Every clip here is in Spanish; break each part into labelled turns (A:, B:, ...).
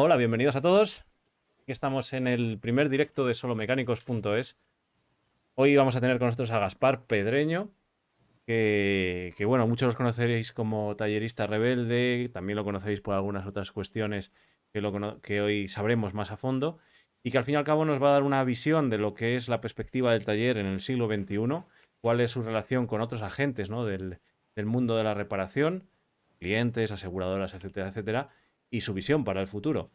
A: Hola, bienvenidos a todos. Aquí estamos en el primer directo de solomecánicos.es. Hoy vamos a tener con nosotros a Gaspar Pedreño, que, bueno, muchos los conoceréis como tallerista rebelde, también lo conoceréis por algunas otras cuestiones que, hoy sabremos más a fondo, y que al fin y al cabo nos va a dar una visión de lo que es la perspectiva del taller en el siglo XXI, cuál es su relación con otros agentes del, del mundo de la reparación, clientes, aseguradoras, etcétera, etcétera, y su visión para el futuro.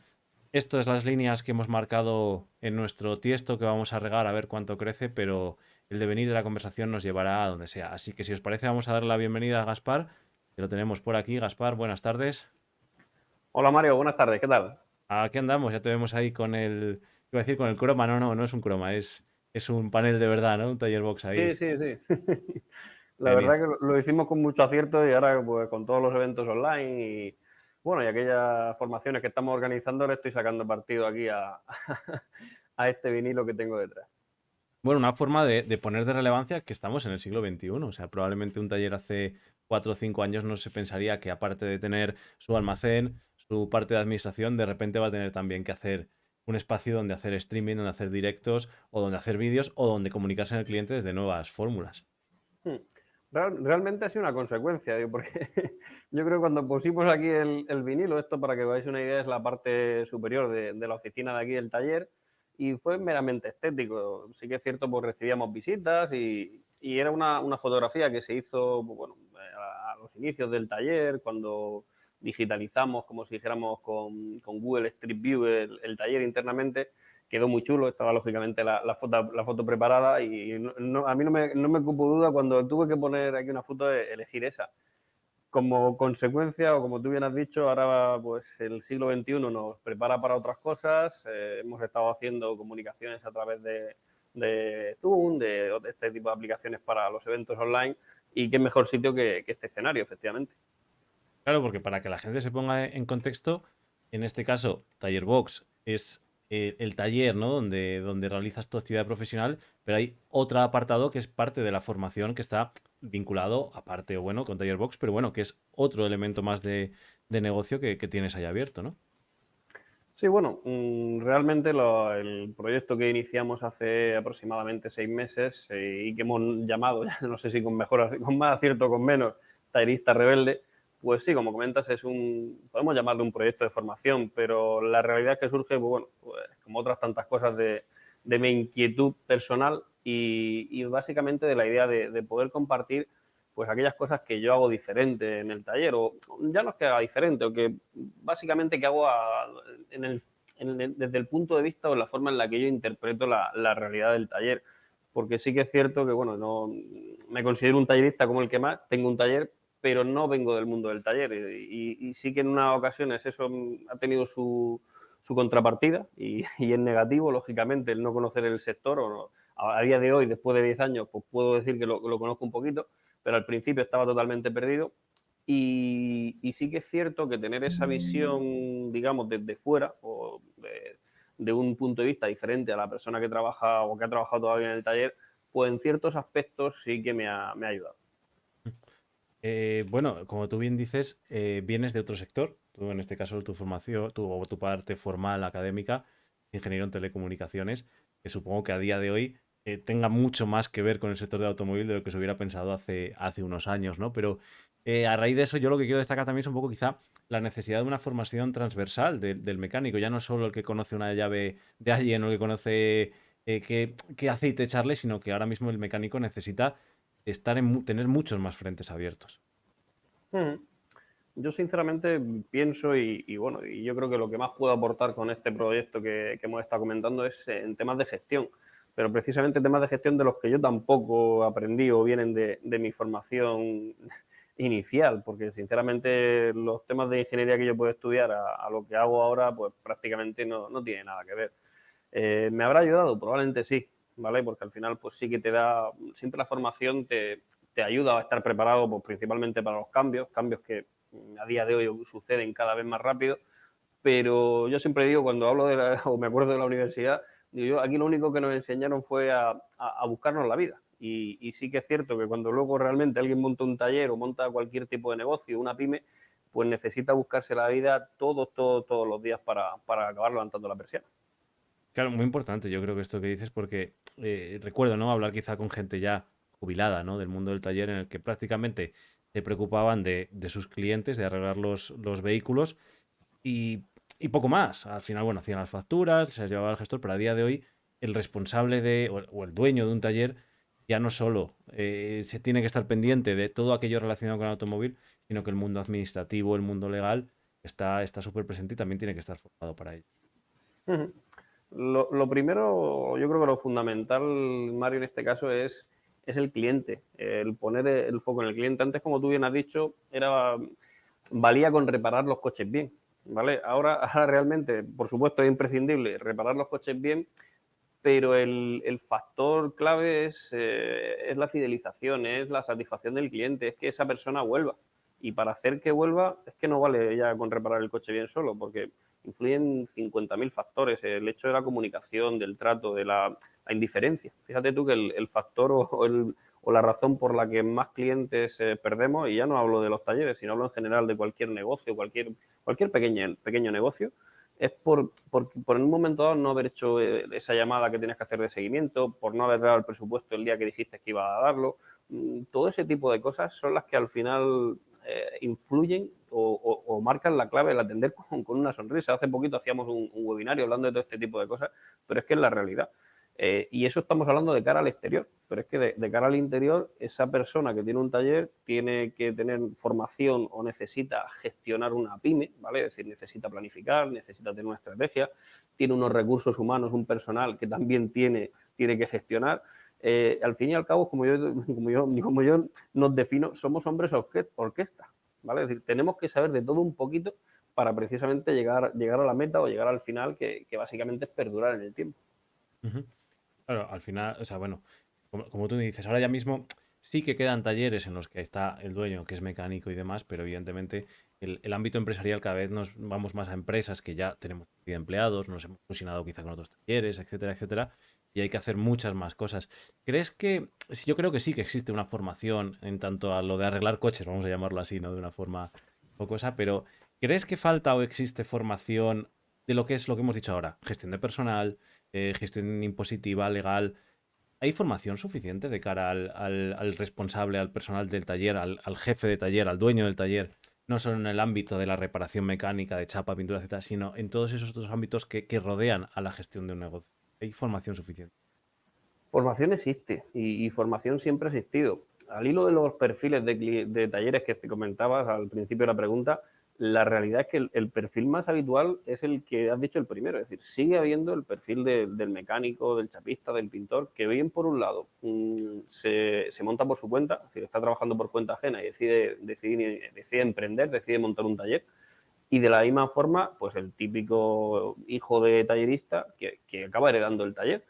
A: Estas son las líneas que hemos marcado en nuestro tiesto que vamos a regar a ver cuánto crece, pero el devenir de la conversación nos llevará a donde sea. Así que si os parece vamos a dar la bienvenida a Gaspar, que lo tenemos por aquí. Gaspar, buenas tardes.
B: Hola Mario, buenas tardes, ¿qué tal?
A: Aquí andamos, ya te vemos ahí con el, iba a decir con el croma, no, no, no es un croma, es, es un panel de verdad, ¿no? Un taller box ahí.
B: Sí, sí, sí. La verdad que lo hicimos con mucho acierto y ahora pues, con todos los eventos online y bueno, y aquellas formaciones que estamos organizando le estoy sacando partido aquí a, a este vinilo que tengo detrás.
A: Bueno, una forma de, poner de relevancia que estamos en el siglo XXI. O sea, probablemente un taller hace cuatro o cinco años no se pensaría que aparte de tener su almacén, su parte de administración, de repente va a tener también que hacer un espacio donde hacer streaming, donde hacer directos o donde hacer vídeos o donde comunicarse con el cliente desde nuevas fórmulas.
B: Hmm realmente ha sido una consecuencia, porque yo creo que cuando pusimos aquí el, vinilo, esto para que veáis una idea es la parte superior de, la oficina de aquí del taller y fue meramente estético. Sí que es cierto, pues recibíamos visitas y, era una, fotografía que se hizo pues, a, los inicios del taller, cuando digitalizamos, como si dijéramos, con, Google Street View el taller internamente quedó muy chulo, estaba lógicamente la, foto, la foto preparada y a mí no me, no me cupo duda cuando tuve que poner aquí una foto de elegir esa. Como consecuencia, o como tú bien has dicho, ahora pues el siglo XXI nos prepara para otras cosas, eh, hemos estado haciendo comunicaciones a través de, de Zoom, de, este tipo de aplicaciones para los eventos online y qué mejor sitio que, que este escenario, efectivamente.
A: Claro, porque para que la gente se ponga en contexto, en este caso, Taller Box es eh, el taller, ¿no? Donde, donde realizas tu actividad profesional, pero hay otro apartado que es parte de la formación que está vinculado, aparte, bueno, con Taller Box, pero bueno, que es otro elemento más de, negocio que, tienes ahí abierto, ¿no?
B: Sí, bueno, mm, realmente el proyecto que iniciamos hace aproximadamente seis meses eh, y que hemos llamado, no sé si con mejor, con más acierto o con menos, Tallerista Rebelde, pues sí, como comentas, es un, podemos llamarlo un proyecto de formación, pero la realidad es que surge, pues bueno, pues como otras tantas cosas de, mi inquietud personal y, básicamente de la idea de, poder compartir pues aquellas cosas que yo hago diferente en el taller, o ya no es que haga diferente, o que básicamente que hago desde el punto de vista o la forma en la que yo interpreto la, la, realidad del taller. Porque sí que es cierto que, bueno, no me considero un tallerista como el que más, tengo un taller, pero no vengo del mundo del taller. Y, sí que en unas ocasiones eso ha tenido su, contrapartida y, es negativo, lógicamente, el no conocer el sector. O a, día de hoy, después de 10 años, pues puedo decir que lo, conozco un poquito, pero al principio estaba totalmente perdido. Y, sí que es cierto que tener esa visión, digamos, desde fuera o de, un punto de vista diferente a la persona que trabaja o que ha trabajado todavía en el taller, pues en ciertos aspectos sí que me ha, me ha ayudado.
A: Eh, bueno, como tú bien dices, eh, vienes de otro sector. Tú, en este caso, tu formación, tu, tu parte formal académica, ingeniero en telecomunicaciones, que supongo que a día de hoy eh, tenga mucho más que ver con el sector del automóvil de lo que se hubiera pensado hace, hace unos años, ¿no? Pero a raíz de eso, yo lo que quiero destacar también es un poco quizá la necesidad de una formación transversal del mecánico, ya no solo el que conoce una llave de alguien o el que conoce qué, qué aceite echarle, sino que ahora mismo el mecánico necesita estar en, tener muchos más frentes abiertos.
B: Yo sinceramente pienso y, bueno, y yo creo que lo que más puedo aportar con este proyecto que, hemos estado comentando es en temas de gestión, pero precisamente temas de gestión de los que yo tampoco aprendí o vienen de, mi formación inicial, porque sinceramente los temas de ingeniería que yo puedo estudiar a, lo que hago ahora, pues prácticamente no, no tiene nada que ver. Eh, ¿Me habrá ayudado? Probablemente sí, ¿vale? Porque al final, pues sí que te da, siempre la formación te, te ayuda a estar preparado, pues, principalmente para los cambios, cambios que a día de hoy suceden cada vez más rápido, pero yo siempre digo, cuando hablo de la, o me acuerdo de la universidad, digo yo, aquí lo único que nos enseñaron fue a, a, buscarnos la vida. Y, y, sí que es cierto que cuando luego realmente alguien monta un taller o monta cualquier tipo de negocio, una pyme, pues necesita buscarse la vida todos, todos, todos los días para, para acabar levantando la persiana.
A: Claro, muy importante yo creo que esto que dices porque eh, recuerdo, ¿no? Hablar quizá con gente ya jubilada, ¿no? Del mundo del taller en el que prácticamente se preocupaban de, sus clientes, de arreglar los, los vehículos y, poco más. Al final, bueno, hacían las facturas, se las llevaba el gestor, pero a día de hoy el responsable de, o el dueño de un taller ya no solo eh, se tiene que estar pendiente de todo aquello relacionado con el automóvil, sino que el mundo administrativo, el mundo legal está súper presente y también tiene que estar formado para ello.
B: Lo, primero, yo creo que lo fundamental, Mario, en este caso es, es el cliente, el poner el foco en el cliente. Antes, como tú bien has dicho, era valía con reparar los coches bien. ¿vale? Ahora, ahora realmente, por supuesto, es imprescindible reparar los coches bien, pero el, factor clave eh, es, la fidelización, es la satisfacción del cliente, es que esa persona vuelva. Y para hacer que vuelva, es que no vale ya con reparar el coche bien solo, porque influyen 50.000 factores. El hecho de la comunicación, del trato, de la, indiferencia. Fíjate tú que el, factor o, la razón por la que más clientes eh, perdemos, y ya no hablo de los talleres, sino hablo en general de cualquier negocio, cualquier, cualquier pequeño, pequeño negocio, es por, por, por, en un momento dado no haber hecho eh, esa llamada que tienes que hacer de seguimiento, por no haber dado el presupuesto el día que dijiste que iba a darlo. Mm, todo ese tipo de cosas son las que al final eh, influyen o, marcan la clave el atender con, una sonrisa. Hace poquito hacíamos un, un, webinario hablando de todo este tipo de cosas, pero es que es la realidad. Eh, y eso estamos hablando de cara al exterior, pero es que de, cara al interior, esa persona que tiene un taller tiene que tener formación o necesita gestionar una pyme, ¿vale? Es decir, necesita planificar, necesita tener una estrategia, tiene unos recursos humanos, un personal que también tiene, tiene que gestionar. Eh, al fin y al cabo, como yo, como, yo, como yo nos defino, somos hombres orquesta, ¿vale? Es decir, tenemos que saber de todo un poquito para precisamente llegar, llegar a la meta o llegar al final, que, básicamente es perdurar en el tiempo.
A: Claro, al final, o sea, bueno, como, tú me dices, ahora ya mismo sí que quedan talleres en los que está el dueño, que es mecánico y demás, pero evidentemente el, ámbito empresarial cada vez nos vamos más a empresas que ya tenemos empleados, nos hemos fusionado quizá con otros talleres, etcétera, etcétera, y hay que hacer muchas más cosas. ¿Crees que, yo creo que sí que existe una formación en tanto a lo de arreglar coches, vamos a llamarlo así, ¿no? De una forma cosa, pero ¿crees que falta o existe formación de lo que es lo que hemos dicho ahora? Gestión de personal, eh, gestión impositiva, legal. ¿Hay formación suficiente de cara al, responsable, al personal del taller, al, jefe de taller, al dueño del taller? No solo en el ámbito de la reparación mecánica, de chapa, pintura, etc., sino en todos esos otros ámbitos que, rodean a la gestión de un negocio. ¿Hay formación suficiente?
B: Formación existe y, formación siempre ha existido. Al hilo de los perfiles de, de talleres que te comentabas al principio de la pregunta, la realidad es que el, perfil más habitual es el que has dicho el primero, es decir, sigue habiendo el perfil del mecánico, del chapista, del pintor, que bien por un lado mm, se, monta por su cuenta, es decir, está trabajando por cuenta ajena y decide, decide, decide emprender, decide montar un taller, y de la misma forma, pues el típico hijo de tallerista que, que acaba heredando el taller.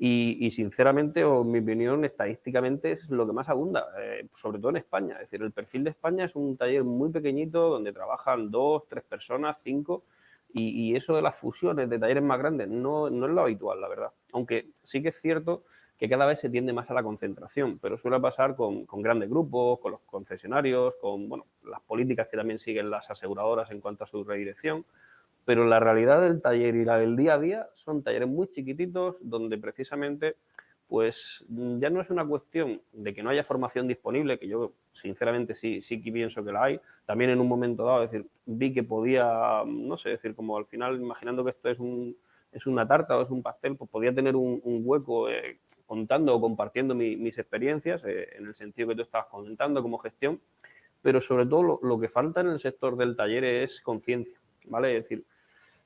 B: Y, sinceramente, o en mi opinión, estadísticamente es lo que más abunda, eh, sobre todo en España. Es decir, el perfil de España es un taller muy pequeñito donde trabajan dos, tres personas, cinco, y, eso de las fusiones de talleres más grandes no, no, es lo habitual, la verdad. Aunque sí que es cierto que cada vez se tiende más a la concentración, pero suele pasar con, con grandes grupos, con los concesionarios, con bueno, las políticas que también siguen las aseguradoras en cuanto a su redirección pero la realidad del taller y la del día a día son talleres muy chiquititos donde precisamente pues ya no es una cuestión de que no haya formación disponible, que yo sinceramente sí, sí que pienso que la hay. También en un momento dado, decir, vi que podía, no sé, decir, como al final, imaginando que esto es, un, es una tarta o es un pastel, pues podía tener un, hueco eh, contando o compartiendo mis experiencias, eh, en el sentido que tú estabas comentando como gestión, pero sobre todo lo, que falta en el sector del taller es conciencia, ¿vale? Es decir,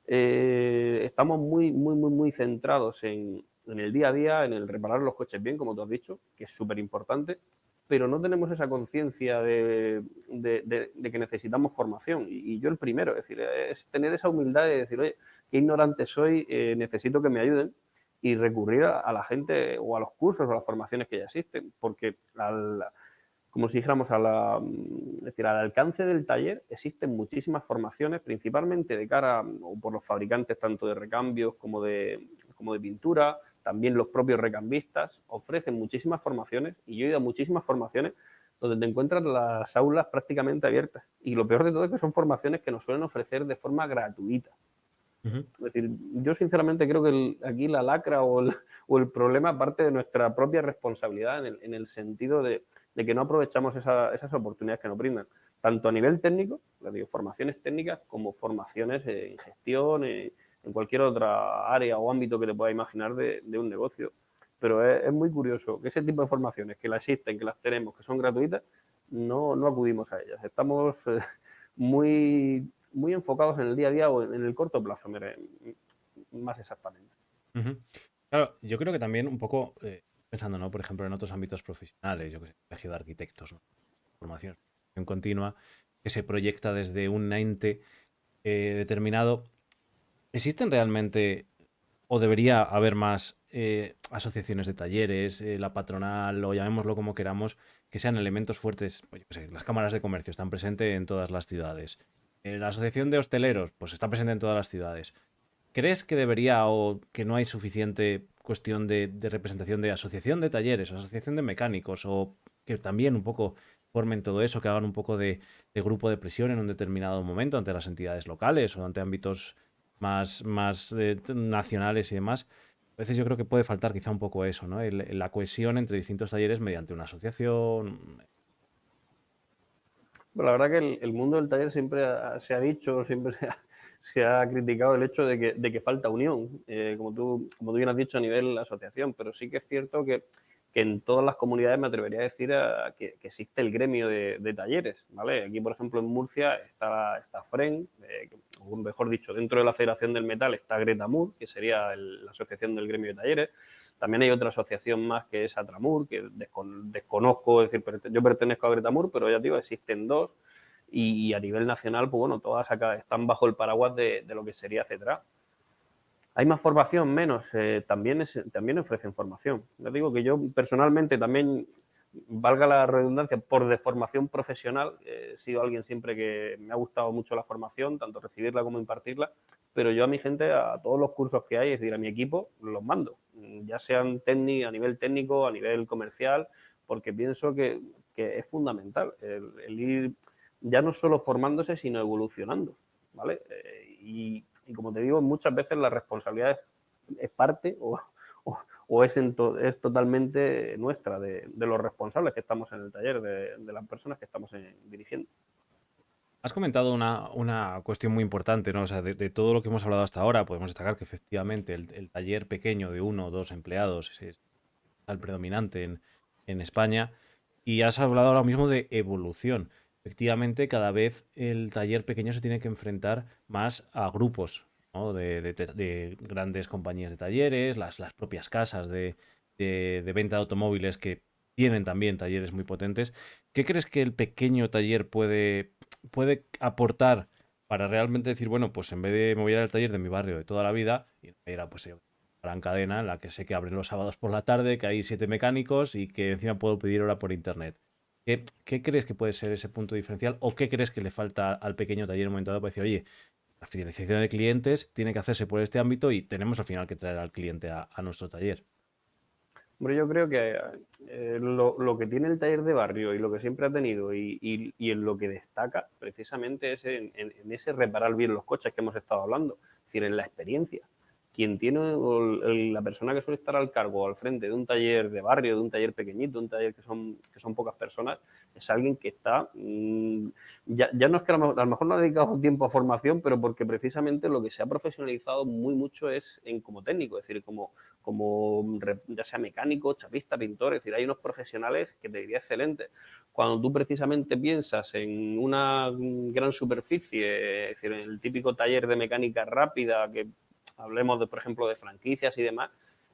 B: eh, estamos muy, muy, muy, muy centrados en, el día a día, en el reparar los coches bien, como tú has dicho, que es súper importante, pero no tenemos esa conciencia de, que necesitamos formación. Y, yo el primero, es decir, es tener esa humildad de decir, oye, qué ignorante soy, eh, necesito que me ayuden y recurrir a, la gente o a los cursos o a las formaciones que ya existen, porque como si dijéramos, a la, mm, decir, al alcance del taller existen muchísimas formaciones, principalmente de cara o por los fabricantes tanto de recambios como de, como de pintura, también los propios recambistas ofrecen muchísimas formaciones y yo he ido a muchísimas formaciones donde te encuentras las aulas prácticamente abiertas. Y lo peor de todo es que son formaciones que nos suelen ofrecer de forma gratuita. Es decir, yo sinceramente creo que aquí la lacra o el, problema parte de nuestra propia responsabilidad en el, sentido de, que no aprovechamos esas oportunidades que nos brindan, tanto a nivel técnico, digo, formaciones técnicas, como formaciones en gestión, en, cualquier otra área o ámbito que te pueda imaginar de, un negocio. Pero es, muy curioso que ese tipo de formaciones que las existen, que las tenemos, que son gratuitas, no, no acudimos a ellas. Estamos eh, muy muy enfocados en el día a día o en el corto plazo, más exactamente.
A: Claro, yo creo que también un poco, eh, pensando, ¿no? Por ejemplo, en otros ámbitos profesionales, yo que sé, colegio de arquitectos, formación continua, que se proyecta desde un ente eh, determinado. ¿Existen realmente o debería haber más eh, asociaciones de talleres, la patronal o llamémoslo como queramos, que sean elementos fuertes? Pues las cámaras de comercio están presentes en todas las ciudades. Eh, la Asociación de Hosteleros, pues está presente en todas las ciudades. ¿Crees que debería o que no hay suficiente cuestión de, representación de asociación de talleres, asociación de mecánicos, o que también un poco formen todo eso, que hagan un poco de, grupo de presión en un determinado momento ante las entidades locales o ante ámbitos más, más eh, nacionales y demás? A veces yo creo que puede faltar quizá un poco eso, ¿no? la cohesión entre distintos talleres mediante una asociación,
B: la verdad que el, mundo del taller siempre se ha dicho, siempre se ha, criticado el hecho de que, falta unión, eh, como, tú, como tú bien has dicho a nivel asociación, pero sí que es cierto que, en todas las comunidades me atrevería a decir que, existe el gremio de, talleres, ¿vale? Aquí, por ejemplo, en Murcia está, está FREN, eh, o mejor dicho, dentro de la Federación del Metal está Greta Mur, que sería la asociación del gremio de talleres, también hay otra asociación más que es Atramur, que desconozco, es decir, yo pertenezco a Gretamur, pero ya digo, existen dos y, a nivel nacional, pues bueno, todas acá están bajo el paraguas de, lo que sería CETRA. ¿Hay más formación? Menos. Eh, también, también ofrecen formación. Ya digo que yo personalmente también valga la redundancia, por deformación profesional, he sido alguien siempre que me ha gustado mucho la formación, tanto recibirla como impartirla, pero yo a mi gente, a todos los cursos que hay, es decir, a mi equipo, los mando, ya sean a nivel técnico, a nivel comercial, porque pienso que, es fundamental el, ir ya no solo formándose, sino evolucionando, ¿vale? Eh, y, como te digo, muchas veces la responsabilidad es, parte o, o es, es totalmente nuestra, de, los responsables que estamos en el taller, de, las personas que estamos dirigiendo.
A: Has comentado una, cuestión muy importante, ¿no? O sea, de, todo lo que hemos hablado hasta ahora, podemos destacar que efectivamente el, taller pequeño de uno o dos empleados es, el predominante en, en, España. Y has hablado ahora mismo de evolución. Efectivamente, cada vez el taller pequeño se tiene que enfrentar más a grupos, de, grandes compañías de talleres, las, propias casas de, venta de automóviles que tienen también talleres muy potentes. ¿Qué crees que el pequeño taller puede, puede aportar para realmente decir, bueno, pues en vez de mover al taller de mi barrio de toda la vida, era pues gran cadena en la que sé que abren los sábados por la tarde, que hay siete mecánicos y que encima puedo pedir hora por internet. ¿Qué, ¿Qué, crees que puede ser ese punto diferencial o qué crees que le falta al pequeño taller en un momento dado para decir, oye, la fidelización de clientes tiene que hacerse por este ámbito y tenemos al final que traer al cliente a, nuestro taller.
B: Hombre, yo creo que eh, lo, que tiene el taller de barrio y lo que siempre ha tenido y, en lo que destaca precisamente es en, ese reparar bien los coches que hemos estado hablando, es decir, en la experiencia quien tiene, la persona que suele estar al cargo al frente de un taller de barrio, de un taller pequeñito, un taller que son, que son pocas personas, es alguien que está, mm, ya, ya, no es que a lo, mejor, no ha dedicado tiempo a formación, pero porque precisamente lo que se ha profesionalizado muy mucho es en como técnico, es decir, como, como ya sea mecánico, chapista, pintor, es decir, hay unos profesionales que te diría excelentes. Cuando tú precisamente piensas en una gran superficie, es decir, en el típico taller de mecánica rápida que hablemos, de, por ejemplo, de franquicias y demás,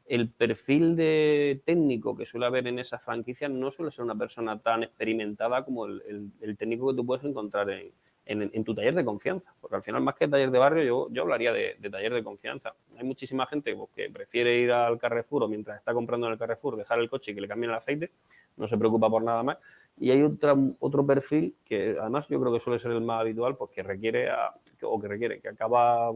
B: el perfil de técnico que suele haber en esas franquicias no suele ser una persona tan experimentada como el, técnico que tú puedes encontrar en, tu taller de confianza. Porque al final, más que taller de barrio, yo, hablaría de, taller de confianza. Hay muchísima gente pues, que prefiere ir al Carrefour o mientras está comprando en el Carrefour dejar el coche y que le cambien el aceite, no se preocupa por nada más. Y hay otra, otro perfil que además yo creo que suele ser el más habitual, pues que requiere, o que requiere, que acaba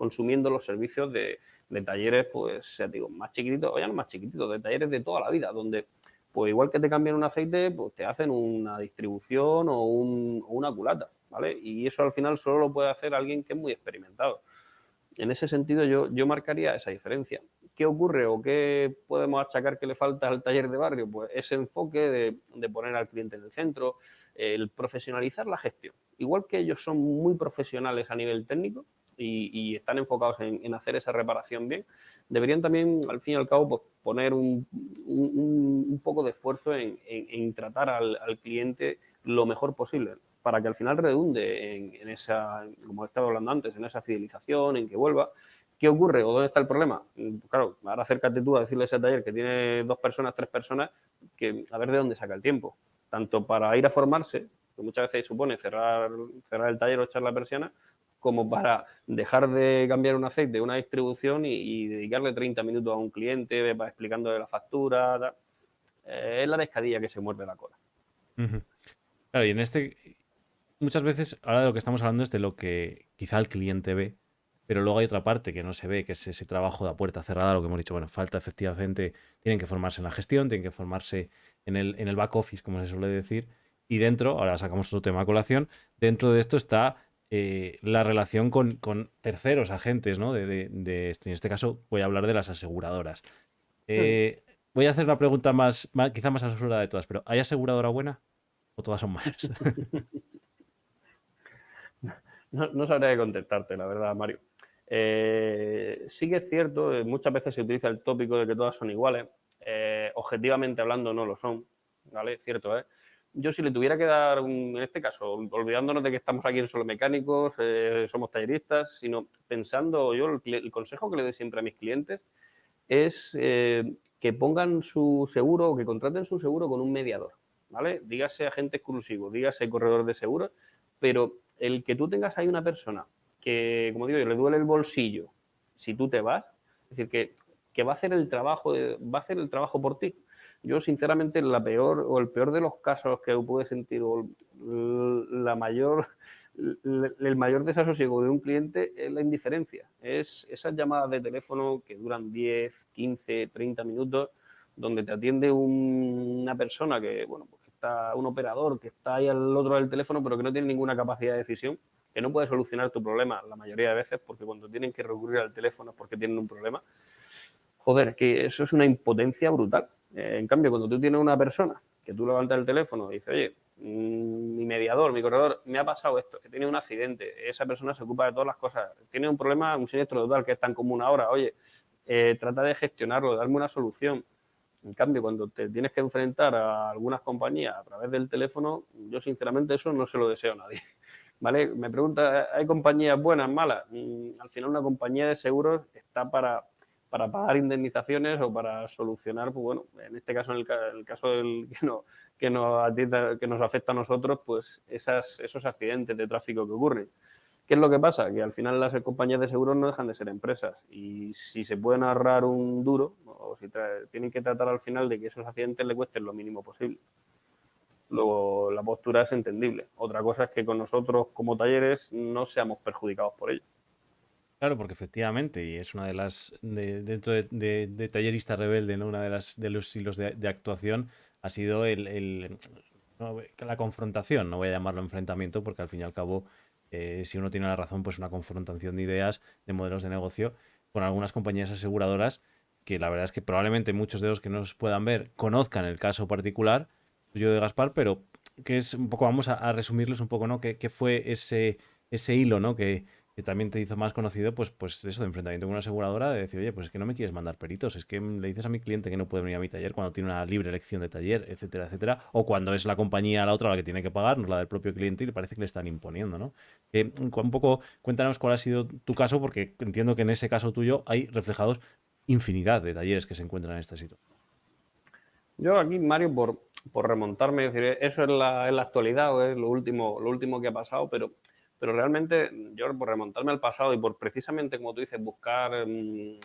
B: consumiendo los servicios de, talleres, pues, ya digo, más chiquititos, o ya no más chiquititos, de talleres de toda la vida, donde pues igual que te cambian un aceite, pues te hacen una distribución o, una culata, ¿vale? Y eso al final solo lo puede hacer alguien que es muy experimentado. En ese sentido yo, yo marcaría esa diferencia. ¿Qué ocurre o qué podemos achacar que le falta al taller de barrio? Pues ese enfoque de poner al cliente en el centro, el profesionalizar la gestión. Igual que ellos son muy profesionales a nivel técnico, y, están enfocados en, hacer esa reparación bien, deberían también, al fin y al cabo, pues, poner un, poco de esfuerzo en, tratar al, cliente lo mejor posible para que al final redunde en, esa, como estaba hablando antes, en esa fidelización, en que vuelva. ¿Qué ocurre o dónde está el problema? Claro, ahora acércate tú a decirle a ese taller que tiene dos personas, tres personas, que a ver de dónde saca el tiempo. Tanto para ir a formarse, que muchas veces supone cerrar, cerrar el taller o echar la persiana, como para dejar de cambiar un aceite de una distribución y, dedicarle 30 minutos a un cliente para explicando la factura. Eh, es la pescadilla que se muerde la cola.
A: Claro, y en este, muchas veces, ahora de lo que estamos hablando es de lo que quizá el cliente ve, pero luego hay otra parte que no se ve, que es ese trabajo de puerta cerrada, lo que hemos dicho, bueno, falta efectivamente, tienen que formarse en la gestión, tienen que formarse en el, en el back office, como se suele decir, y dentro, ahora sacamos otro tema a colación, dentro de esto está eh, la relación con, terceros agentes, ¿no? De, en este caso voy a hablar de las aseguradoras. Eh, voy a hacer la pregunta más, quizá más asesorada de todas, pero ¿hay aseguradora buena o todas son malas?
B: no, no sabría contestarte, la verdad, Mario. Eh, sí que es cierto, muchas veces se utiliza el tópico de que todas son iguales. objetivamente hablando no lo son, ¿vale? Cierto, ¿eh? Yo si le tuviera que dar, en este caso, olvidándonos de que estamos aquí en solo mecánicos, eh, somos talleristas, sino pensando yo, el, consejo que le doy siempre a mis clientes es eh, que pongan su seguro o que contraten su seguro con un mediador, ¿vale? Dígase agente exclusivo, dígase corredor de seguros, pero el que tú tengas ahí una persona que, como digo le duele el bolsillo si tú te vas, es decir, que, que va a hacer el trabajo, va a hacer el trabajo por ti yo, sinceramente, la peor o el peor de los casos que pude sentir o la mayor, el mayor desasosiego de un cliente es la indiferencia. Es esas llamadas de teléfono que duran 10, 15, 30 minutos, donde te atiende una persona que, bueno, pues está un operador que está ahí al otro del teléfono, pero que no tiene ninguna capacidad de decisión, que no puede solucionar tu problema la mayoría de veces, porque cuando tienen que recurrir al teléfono es porque tienen un problema. Joder, que eso es una impotencia brutal. Eh, en cambio, cuando tú tienes una persona que tú levantas el teléfono y dices, oye, mm, mi mediador, mi corredor, me ha pasado esto, que tiene un accidente, esa persona se ocupa de todas las cosas, tiene un problema, un siniestro total que es tan común ahora, oye, eh, trata de gestionarlo, darme una solución. En cambio, cuando te tienes que enfrentar a algunas compañías a través del teléfono, yo sinceramente eso no se lo deseo a nadie. ¿Vale? Me pregunta, ¿hay compañías buenas, malas? Mm, al final una compañía de seguros está para para pagar indemnizaciones o para solucionar, pues bueno, en este caso, en el, caso del, que, no, que, nos, afecta a nosotros, pues esos accidentes de tráfico que ocurren. ¿Qué es lo que pasa? Que al final las compañías de seguros no dejan de ser empresas y si se pueden ahorrar un duro o si tienen que tratar al final de que esos accidentes le cuesten lo mínimo posible. Luego la postura es entendible. Otra cosa es que con nosotros como talleres no seamos perjudicados por ello.
A: Claro, porque efectivamente, y es una de las, dentro de, Tallerista Rebelde, ¿no? una de, las, de los hilos de, actuación ha sido el, la confrontación, no voy a llamarlo enfrentamiento, porque al fin y al cabo, eh, si uno tiene la razón, pues una confrontación de ideas, de modelos de negocio con algunas compañías aseguradoras, que la verdad es que probablemente muchos de los que nos puedan ver conozcan el caso particular, yo de Gaspar, pero que es un poco, vamos a, resumirles un poco, ¿no? ¿Qué, qué fue ese, ese hilo, ¿no? Que, que también te hizo más conocido, pues, pues eso, de enfrentamiento con una aseguradora, de decir, oye, pues es que no me quieres mandar peritos, es que le dices a mi cliente que no puede venir a mi taller cuando tiene una libre elección de taller, etcétera, etcétera, o cuando es la compañía la otra la que tiene que pagar, no la del propio cliente, y le parece que le están imponiendo, ¿no? un poco, cuéntanos cuál ha sido tu caso, porque entiendo que en ese caso tuyo hay reflejados infinidad de talleres que se encuentran en esta situación.
B: Yo aquí, Mario, por, por remontarme, decir, eso es la, la actualidad o es lo último, lo último que ha pasado, pero pero realmente, yo por remontarme al pasado y por precisamente, como tú dices, buscar mm,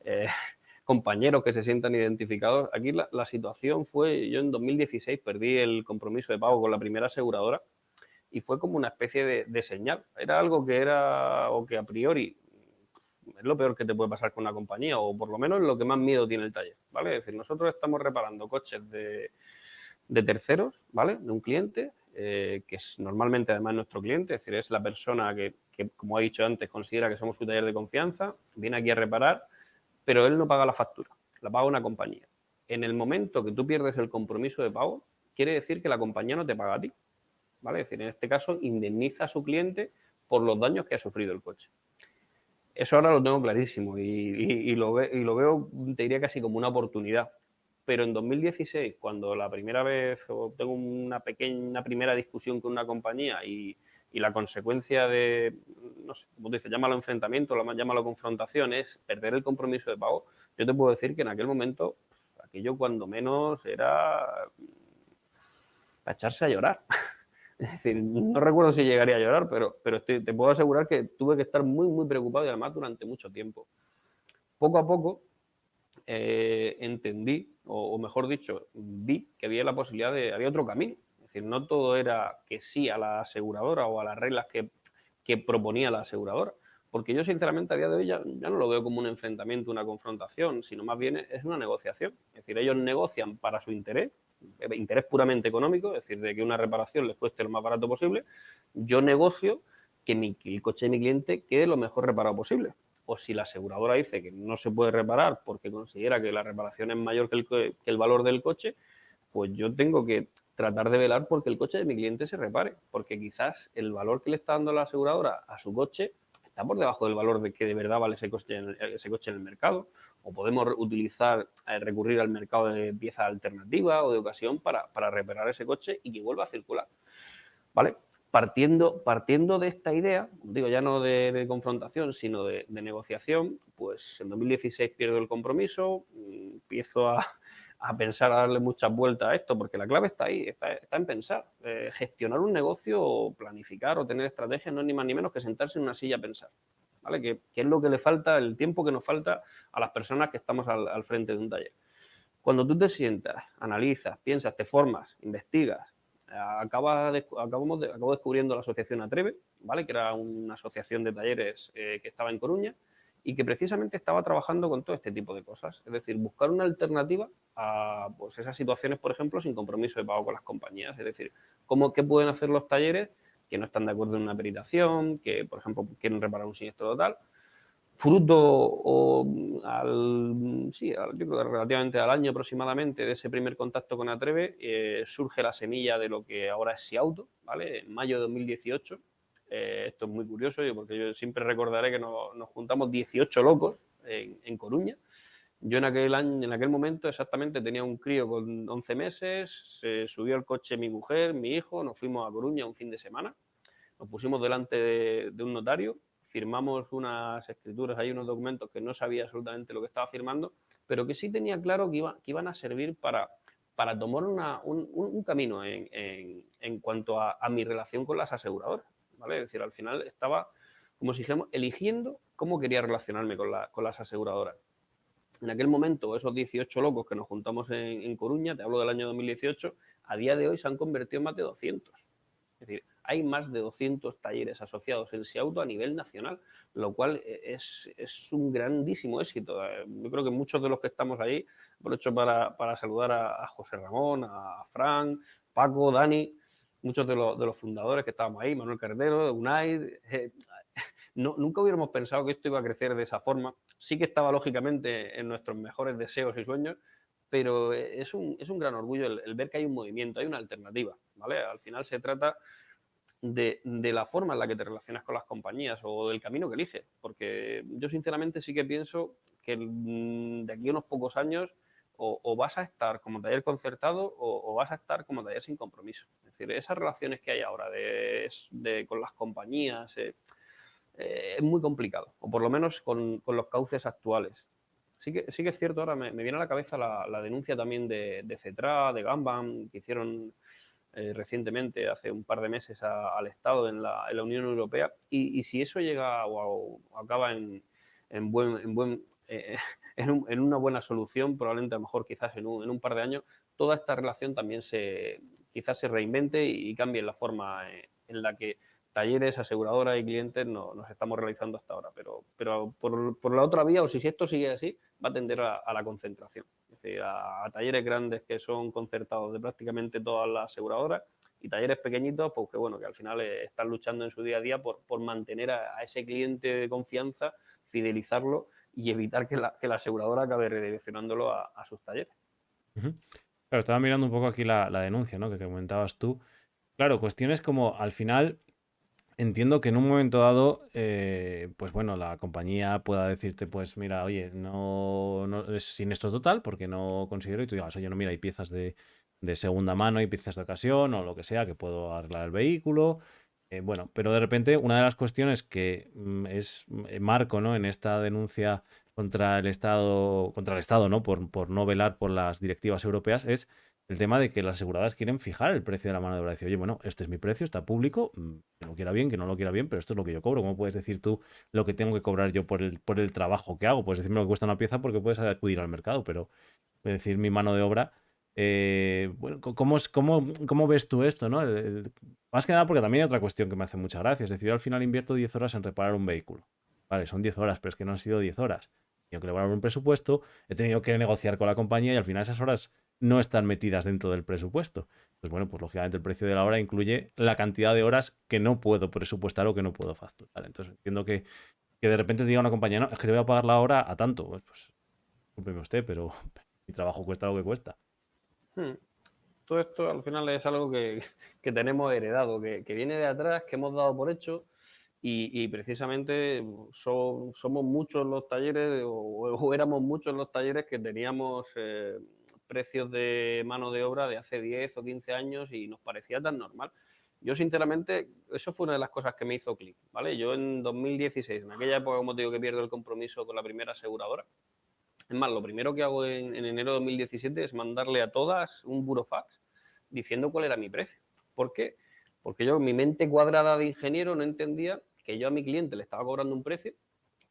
B: eh, compañeros que se sientan identificados, aquí la, situación fue, yo en 2016 perdí el compromiso de pago con la primera aseguradora y fue como una especie de, señal. Era algo que era, o que a priori es lo peor que te puede pasar con una compañía, o por lo menos lo que más miedo tiene el taller, ¿vale? Es decir, nosotros estamos reparando coches de, terceros, ¿vale? De un cliente, eh, que es normalmente además nuestro cliente, es decir, es la persona que, como he dicho antes, considera que somos su taller de confianza, viene aquí a reparar, pero él no paga la factura, la paga una compañía. En el momento que tú pierdes el compromiso de pago, quiere decir que la compañía no te paga a ti, ¿vale? Es decir, en este caso, indemniza a su cliente por los daños que ha sufrido el coche. Eso ahora lo tengo clarísimo y, lo, veo, te diría casi como una oportunidad. Pero en 2016, cuando la primera vez tengo una pequeña primera discusión con una compañía y, la consecuencia de, no sé, como te dices, llámalo enfrentamiento, llámalo confrontación, es perder el compromiso de pago, yo te puedo decir que en aquel momento aquello cuando menos era para echarse a llorar. Es decir, no recuerdo si llegaría a llorar, pero, pero te puedo asegurar que tuve que estar muy, muy preocupado y además durante mucho tiempo. Poco a poco eh, entendí, o, mejor dicho, vi que había la posibilidad de, había otro camino. Es decir, no todo era que sí a la aseguradora o a las reglas que, que proponía la aseguradora. Porque yo, sinceramente, a día de hoy ya, no lo veo como un enfrentamiento, una confrontación, sino más bien es una negociación. Es decir, ellos negocian para su interés, interés puramente económico, es decir, de que una reparación les cueste lo más barato posible, yo negocio que, mi, el coche de mi cliente quede lo mejor reparado posible. O si la aseguradora dice que no se puede reparar porque considera que la reparación es mayor que el, valor del coche, pues yo tengo que tratar de velar porque el coche de mi cliente se repare, porque quizás el valor que le está dando la aseguradora a su coche está por debajo del valor de que de verdad vale ese coche en el, mercado. O podemos utilizar, eh, recurrir al mercado de pieza alternativa o de ocasión para, reparar ese coche y que vuelva a circular. ¿Vale? Partiendo, partiendo de esta idea, digo ya no de, confrontación, sino de, negociación, pues en 2016 pierdo el compromiso, mm, empiezo a, a pensar, a darle muchas vueltas a esto, porque la clave está ahí, está, en pensar. Eh, gestionar un negocio planificar o tener estrategias no es ni más ni menos que sentarse en una silla a pensar. ¿Vale? Que, es lo que le falta, el tiempo que nos falta a las personas que estamos al, frente de un taller. Cuando tú te sientas, analizas, piensas, te formas, investigas, acabas acabamos acabo descubriendo la asociación Atreve, ¿vale? que era una asociación de talleres eh, que estaba en Coruña, y que precisamente estaba trabajando con todo este tipo de cosas. Es decir, buscar una alternativa a pues, esas situaciones, por ejemplo, sin compromiso de pago con las compañías. Es decir, cómo, qué pueden hacer los talleres que no están de acuerdo en una peritación, que, por ejemplo, quieren reparar un siniestro total. Fruto o al, sí, yo creo que relativamente al año aproximadamente de ese primer contacto con Atreve, eh, surge la semilla de lo que ahora es Siauto, ¿vale? En mayo de 2018 eh, esto es muy curioso porque yo siempre recordaré que nos, juntamos 18 locos en, Coruña. Yo en aquel, año, en aquel momento exactamente tenía un crío con 11 meses, se subió al coche mi mujer, mi hijo, nos fuimos a Coruña un fin de semana, nos pusimos delante de, un notario, firmamos unas escrituras, hay unos documentos que no sabía absolutamente lo que estaba firmando, pero que sí tenía claro que, iba, que iban a servir para, para tomar un, camino en, cuanto a, mi relación con las aseguradoras. Es decir, al final estaba, como si dijéramos, eligiendo cómo quería relacionarme con, las aseguradoras. En aquel momento, esos 18 locos que nos juntamos en, Coruña, te hablo del año 2018, a día de hoy se han convertido en más de 200. Es decir, hay más de 200 talleres asociados en Siauto a nivel nacional, lo cual es, un grandísimo éxito. Yo creo que muchos de los que estamos ahí, aprovecho para, para saludar a, José Ramón, a Fran, Paco, Dani, muchos de, los fundadores que estábamos ahí, Manuel Cardero, Unai, eh, nunca hubiéramos pensado que esto iba a crecer de esa forma. Sí que estaba lógicamente en nuestros mejores deseos y sueños, pero es un, gran orgullo el, ver que hay un movimiento, hay una alternativa, ¿vale? Al final se trata de, de, la forma en la que te relacionas con las compañías o del camino que eliges, porque yo sinceramente sí que pienso que mm, de aquí a unos pocos años o, vas a estar como taller concertado o, vas a estar como taller sin compromiso. Es decir, esas relaciones que hay ahora de, con las compañías eh, eh, es muy complicado, o por lo menos con, los cauces actuales. Sí que, sí que es cierto, ahora me, viene a la cabeza la, denuncia también de, de, Cetra, de Gambam, que hicieron eh, recientemente, hace un par de meses, al Estado en la, Unión Europea. Y, si eso llega o, acaba en, buen, en buen en, una buena solución, probablemente a lo mejor quizás en un, par de años, toda esta relación también se quizás se reinvente y, cambie la forma eh, en la que talleres, aseguradoras y clientes no, nos estamos realizando hasta ahora. Pero, pero por, la otra vía, o si esto sigue así, va a tender a, la concentración. Es decir, a, talleres grandes que son concertados de prácticamente todas las aseguradoras y talleres pequeñitos, pues que bueno, que al final eh, están luchando en su día a día por, mantener a, ese cliente de confianza, fidelizarlo y evitar que la, que la aseguradora acabe redireccionándolo a, sus talleres.
A: Claro, estaba mirando un poco aquí la, denuncia, ¿no? Que comentabas tú. Claro, cuestiones como al final entiendo que en un momento dado, eh, pues bueno, la compañía pueda decirte, pues mira, oye, no, no es siniestro total porque no considero y tú digas, oye, no, mira, hay piezas de, segunda mano, hay piezas de ocasión o lo que sea que puedo arreglar el vehículo. Eh, bueno, pero de repente una de las cuestiones que mm, es eh, marco, ¿no? En esta denuncia contra el Estado, contra el Estado, ¿no? Por, por no velar por las directivas europeas es el tema de que las aseguradoras quieren fijar el precio de la mano de obra. Decir, oye, bueno, este es mi precio, está público, mm, que lo quiera bien, que no lo quiera bien, pero esto es lo que yo cobro. ¿Cómo puedes decir tú lo que tengo que cobrar yo por el, por el trabajo que hago? Puedes decirme lo que cuesta una pieza porque puedes acudir al mercado, pero decir mi mano de obra. Eh, bueno, ¿cómo, cómo, ¿cómo, ves tú esto? ¿no? más que nada porque también hay otra cuestión que me hace mucha gracia. Es decir, yo al final invierto 10 horas en reparar un vehículo. Vale, son 10 horas, pero es que no han sido 10 horas. Tengo que elaborar un presupuesto, he tenido que negociar con la compañía y al final esas horas no están metidas dentro del presupuesto. Pues bueno, pues lógicamente el precio de la hora incluye la cantidad de horas que no puedo presupuestar o que no puedo facturar. Entonces entiendo que, que de repente te diga una compañía, es que te voy a pagar la hora a tanto. Pues, pues usted, pero mi trabajo cuesta lo que cuesta.
B: Hmm. Todo esto al final es algo que, tenemos heredado, que, viene de atrás, que hemos dado por hecho y, precisamente somos muchos los talleres o, éramos muchos los talleres que teníamos eh, precios de mano de obra de hace 10 o 15 años y nos parecía tan normal. Yo, sinceramente, eso fue una de las cosas que me hizo clic, ¿vale? Yo en 2016, en aquella época, como te digo, que pierdo el compromiso con la primera aseguradora, es más, lo primero que hago en, enero de 2017 es mandarle a todas un burofax diciendo cuál era mi precio. ¿Por qué? Porque yo, mi mente cuadrada de ingeniero, no entendía que yo a mi cliente le estaba cobrando un precio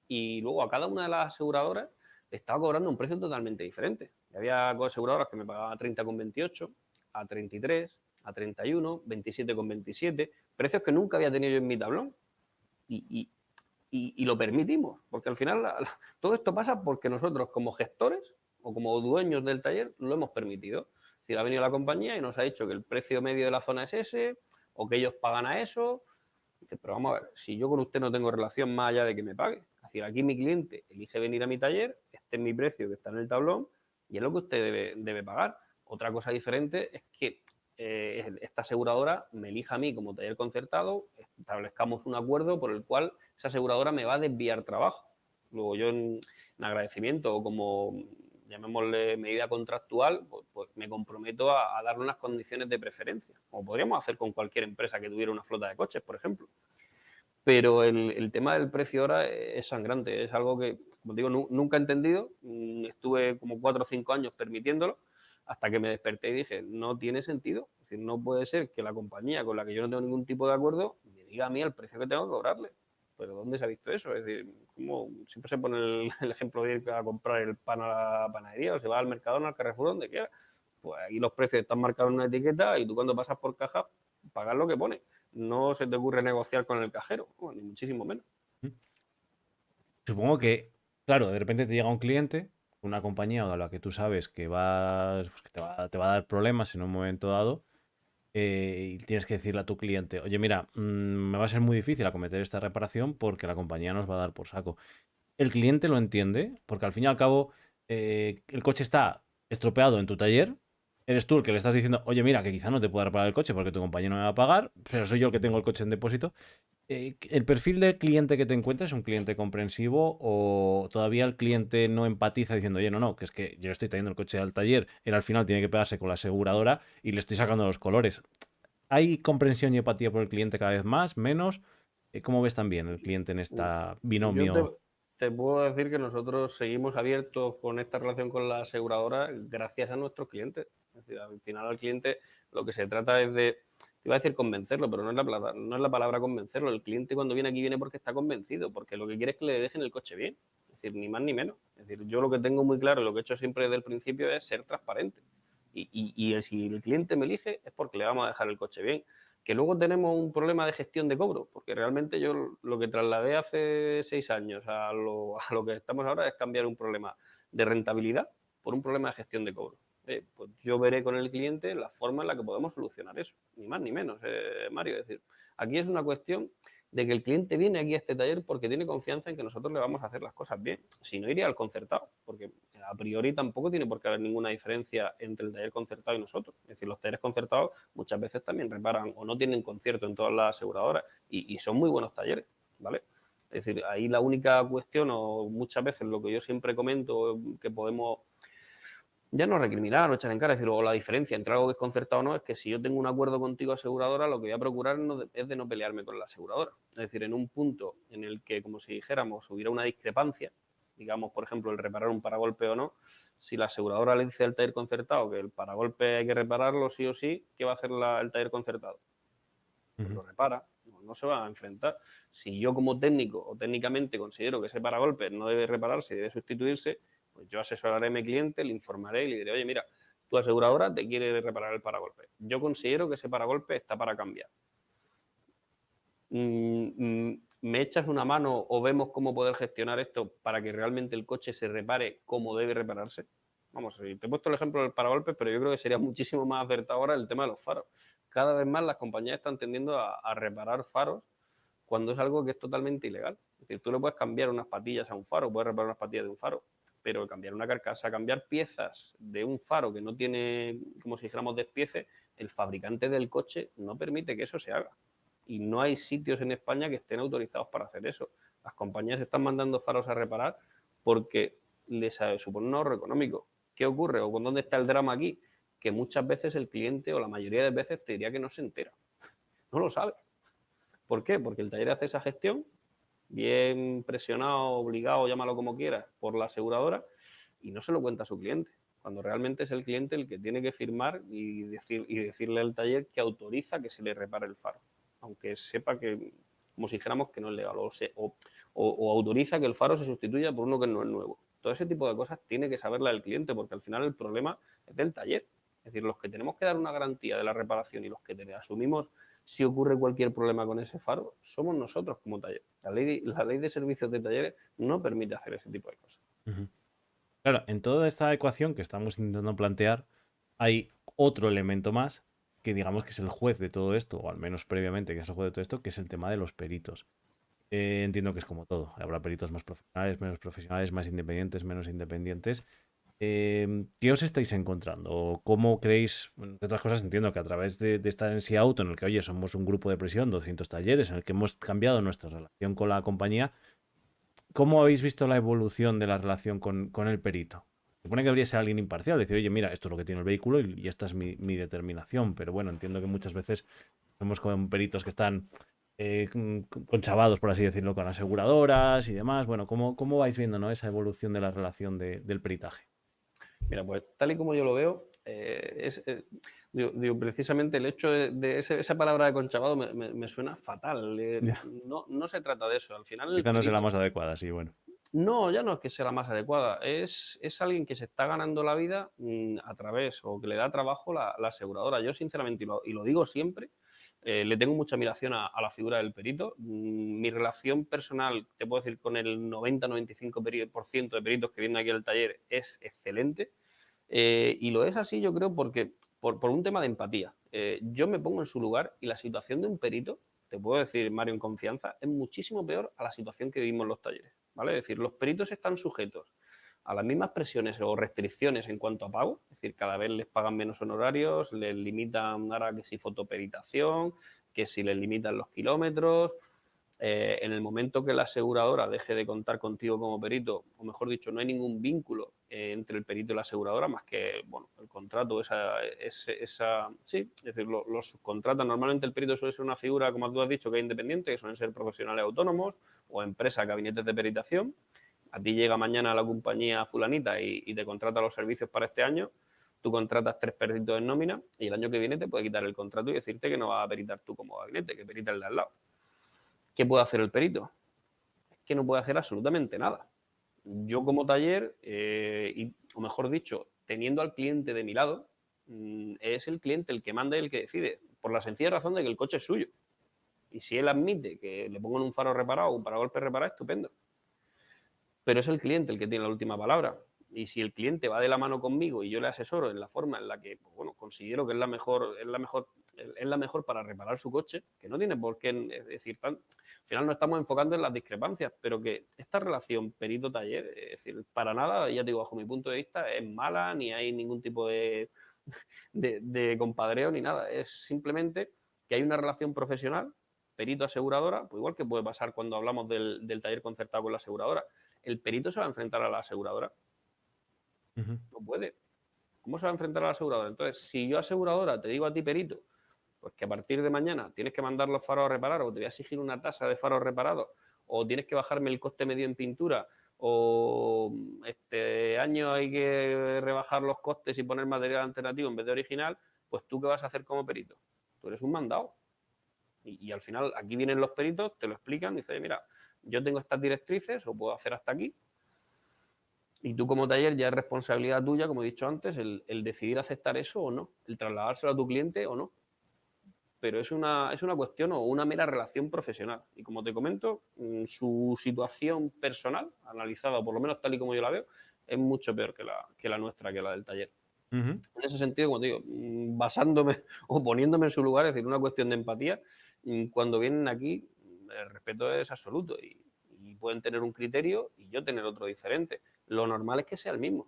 B: y luego a cada una de las aseguradoras le estaba cobrando un precio totalmente diferente. Había aseguradoras que me pagaban a 30,28, a 33, a 31, 27,27, precios que nunca había tenido yo en mi tablón. Y, y, lo permitimos, porque al final todo esto pasa porque nosotros como gestores o como dueños del taller lo hemos permitido. Si ha venido la compañía y nos ha dicho que el precio medio de la zona es ese o que ellos pagan a eso, pero vamos a ver, si yo con usted no tengo relación más allá de que me pague, es decir, aquí mi cliente elige venir a mi taller, este es mi precio que está en el tablón y es lo que usted debe, pagar. Otra cosa diferente es que eh, esta aseguradora me elija a mí como taller concertado, establezcamos un acuerdo por el cual esa aseguradora me va a desviar trabajo. Luego yo en, agradecimiento o como llamémosle medida contractual, pues, pues me comprometo a, darle unas condiciones de preferencia, como podríamos hacer con cualquier empresa que tuviera una flota de coches, por ejemplo. Pero el, tema del precio ahora es sangrante, es algo que, como digo, nunca he entendido, mm, estuve como cuatro o cinco años permitiéndolo, hasta que me desperté y dije, no tiene sentido. Es decir, no puede ser que la compañía con la que yo no tengo ningún tipo de acuerdo me diga a mí el precio que tengo que cobrarle. Pero ¿dónde se ha visto eso? Es decir, como siempre se pone el, ejemplo de ir a comprar el pan a la panadería o se va al mercado, al Carrefour, donde quiera. Pues aquí los precios están marcados en una etiqueta y tú cuando pasas por caja pagas lo que pone. No se te ocurre negociar con el cajero, ni muchísimo menos.
A: Supongo que, claro, de repente te llega un cliente una compañía a la que tú sabes que, pues, te, va, a dar problemas en un momento dado eh, y tienes que decirle a tu cliente, oye, mira, mm, me va a ser muy difícil acometer esta reparación porque la compañía nos va a dar por saco. El cliente lo entiende porque al fin y al cabo eh, el coche está estropeado en tu taller, eres tú el que le estás diciendo, oye, mira, que quizá no te pueda reparar el coche porque tu compañero no me va a pagar, pero soy yo el que tengo el coche en depósito. Eh, ¿El perfil del cliente que te encuentras es un cliente comprensivo o todavía el cliente no empatiza diciendo, oye, no, no, que es que yo estoy trayendo el coche al taller, él al final tiene que pegarse con la aseguradora y le estoy sacando los colores? ¿Hay comprensión y empatía por el cliente cada vez más, menos? Eh, ¿Cómo ves también el cliente en esta binomio?
B: te puedo decir que nosotros seguimos abiertos con esta relación con la aseguradora gracias a nuestros clientes. Es decir, al final al cliente lo que se trata es de, te iba a decir convencerlo, pero no es, la no es la palabra convencerlo. El cliente cuando viene aquí viene porque está convencido, porque lo que quiere es que le dejen el coche bien. Es decir, ni más ni menos. Es decir, yo lo que tengo muy claro y lo que he hecho siempre desde el principio es ser transparente. Y, y si el cliente me elige es porque le vamos a dejar el coche bien. Que luego tenemos un problema de gestión de cobro, porque realmente yo lo que trasladé hace seis años a lo, a lo que estamos ahora es cambiar un problema de rentabilidad por un problema de gestión de cobro. Eh, pues yo veré con el cliente la forma en la que podemos solucionar eso, ni más ni menos, eh, Mario. Es decir, aquí es una cuestión de que el cliente viene aquí a este taller porque tiene confianza en que nosotros le vamos a hacer las cosas bien. Si no, iría al concertado, porque a priori tampoco tiene por qué haber ninguna diferencia entre el taller concertado y nosotros. Es decir, los talleres concertados muchas veces también reparan o no tienen concierto en todas las aseguradoras y, y son muy buenos talleres, ¿vale? Es decir, ahí la única cuestión o muchas veces lo que yo siempre comento que podemos ya no recriminar o echar en cara, es decir, luego la diferencia entre algo que es concertado o no es que si yo tengo un acuerdo contigo aseguradora, lo que voy a procurar es de no pelearme con la aseguradora. Es decir, en un punto en el que, como si dijéramos, hubiera una discrepancia, digamos, por ejemplo, el reparar un paragolpe o no, si la aseguradora le dice al taller concertado que el paragolpe hay que repararlo sí o sí, ¿qué va a hacer el taller concertado? Pues lo repara, no, no, se va a enfrentar. Si yo como técnico o técnicamente considero que ese paragolpe no debe repararse, debe sustituirse, pues yo asesoraré a mi cliente, le informaré y le diré, oye, mira, tu aseguradora te quiere reparar el paragolpe. Yo considero que ese paragolpe está para cambiar. Mm, mm, ¿Me echas una mano o vemos cómo poder gestionar esto para que realmente el coche se repare como debe repararse? Vamos, te he puesto el ejemplo del paragolpe, pero yo creo que sería muchísimo más acertado ahora el tema de los faros. Cada vez más las compañías están tendiendo a, a reparar faros cuando es algo que es totalmente ilegal. Es decir, tú le puedes cambiar unas patillas a un faro, puedes reparar unas patillas de un faro, pero cambiar una carcasa, cambiar piezas de un faro que no tiene, como si dijéramos, despiece, el fabricante del coche no permite que eso se haga. Y no hay sitios en España que estén autorizados para hacer eso. Las compañías están mandando faros a reparar porque les supone un ahorro económico. ¿Qué ocurre? ¿O con dónde está el drama aquí? Que muchas veces el cliente o la mayoría de veces te diría que no se entera. No lo sabe. ¿Por qué? Porque el taller hace esa gestión bien presionado, obligado, llámalo como quieras, por la aseguradora y no se lo cuenta a su cliente, cuando realmente es el cliente el que tiene que firmar y, decir, y decirle al taller que autoriza que se le repare el faro, aunque sepa que, como si dijéramos que no es legal, o, o, o, autoriza que el faro se sustituya por uno que no es nuevo. Todo ese tipo de cosas tiene que saberla el cliente, porque al final el problema es del taller. Es decir, los que tenemos que dar una garantía de la reparación y los que asumimos si ocurre cualquier problema con ese faro, somos nosotros como taller. La ley, la ley de servicios de talleres no permite hacer ese tipo de cosas.
A: Claro, en toda esta ecuación que estamos intentando plantear, hay otro elemento más que digamos que es el juez de todo esto, o al menos previamente que es el juez de todo esto, que es el tema de los peritos. Eh, entiendo que es como todo. Habrá peritos más profesionales, menos profesionales, más independientes, menos independientes. Em, ¿Qué os estáis encontrando? ¿Cómo creéis, de otras cosas entiendo que a través de, estar en SIA Auto, en el que, oye, somos un grupo de presión, 200 talleres, en el que hemos cambiado nuestra relación con la compañía, ¿cómo habéis visto la evolución de la relación con, el perito? Supone que debería ser alguien imparcial, decir, oye, mira, esto es lo que tiene el vehículo y, esta es mi, determinación, pero bueno, entiendo que muchas veces vemos con peritos que están eh, conchavados, por así decirlo, con aseguradoras y demás. Bueno, ¿cómo, cómo vais viendo ¿no? esa evolución de la relación del peritaje?
B: Mira, pues tal y como yo lo veo, eh, es, eh, digo, precisamente el hecho de, esa palabra de conchavado me, suena fatal. Eh, no, no, se trata de eso. Al final.
A: Quizá no es la más adecuada, sí, bueno.
B: No, ya no es que sea la más adecuada. Es, es alguien que se está ganando la vida mm, a través o que le da trabajo la, aseguradora. Yo, sinceramente, y lo, digo siempre, le tengo mucha admiración a, la figura del perito. Mm, mi relación personal, te puedo decir, con el 90-95% de peritos que vienen aquí al taller es excelente. Eh, y lo es así, yo creo, porque por, un tema de empatía. Eh, yo me pongo en su lugar y la situación de un perito, te puedo decir, Mario, en confianza, es muchísimo peor a la situación que vivimos en los talleres. ¿vale? Es decir, los peritos están sujetos a las mismas presiones o restricciones en cuanto a pago, es decir, cada vez les pagan menos honorarios, les limitan ahora que si fotoperitación, que si les limitan los kilómetros, eh, en el momento que la aseguradora deje de contar contigo como perito, o mejor dicho, no hay ningún vínculo eh, entre el perito y la aseguradora más que bueno, el contrato, esa, esa, sí, es decir, los subcontratan. Normalmente el perito suele ser una figura, como tú has dicho, que es independiente, que suelen ser profesionales autónomos o empresas, gabinetes de peritación. A ti llega mañana la compañía fulanita y, y te contrata los servicios para este año, tú contratas tres peritos en nómina y el año que viene te puede quitar el contrato y decirte que no vas a peritar tú como gabinete, que perita el de al lado. ¿Qué puede hacer el perito? Es que no puede hacer absolutamente nada. Yo como taller, eh, o mejor dicho, teniendo al cliente de mi lado, mm, es el cliente el que manda y el que decide. por la sencilla razón de que el coche es suyo. Y si él admite que le pongan un faro reparado un paragolpe reparado, estupendo. Pero es el cliente el que tiene la última palabra. Y si el cliente va de la mano conmigo y yo le asesoro en la forma en la que, pues, bueno, considero que es la mejor, es la mejor, es la mejor para reparar su coche, que no tiene por qué decir tan, al final no estamos enfocando en las discrepancias, pero que esta relación perito-taller, es decir, para nada, ya digo, bajo mi punto de vista, es mala, ni hay ningún tipo de, de, compadreo ni nada. Es simplemente que hay una relación profesional, perito-aseguradora, pues igual que puede pasar cuando hablamos del, del taller concertado con la aseguradora. El perito se va a enfrentar a la aseguradora no puede. ¿Cómo se va a enfrentar a la aseguradora? Entonces, si yo aseguradora te digo a ti, perito, pues que a partir de mañana tienes que mandar los faros a reparar o te voy a exigir una tasa de faros reparados o tienes que bajarme el coste medio en pintura o este año hay que rebajar los costes y poner material alternativo en vez de original, pues tú qué vas a hacer como perito? Tú eres un mandado. Y, al final aquí vienen los peritos, te lo explican, dicen, mira, yo tengo estas directrices o puedo hacer hasta aquí, y tú como taller ya es responsabilidad tuya, como he dicho antes, el, decidir aceptar eso o no, el trasladárselo a tu cliente o no. Pero es una, es una cuestión o una mera relación profesional. Y como te comento, mm, su situación personal, analizada, por lo menos tal y como yo la veo, es mucho peor que la, que la nuestra, que la del taller. En ese sentido, como te digo, mm, basándome o poniéndome en su lugar, es decir, una cuestión de empatía, mm, cuando vienen aquí, el respeto es absoluto y pueden tener un criterio y yo tener otro diferente lo normal es que sea el mismo,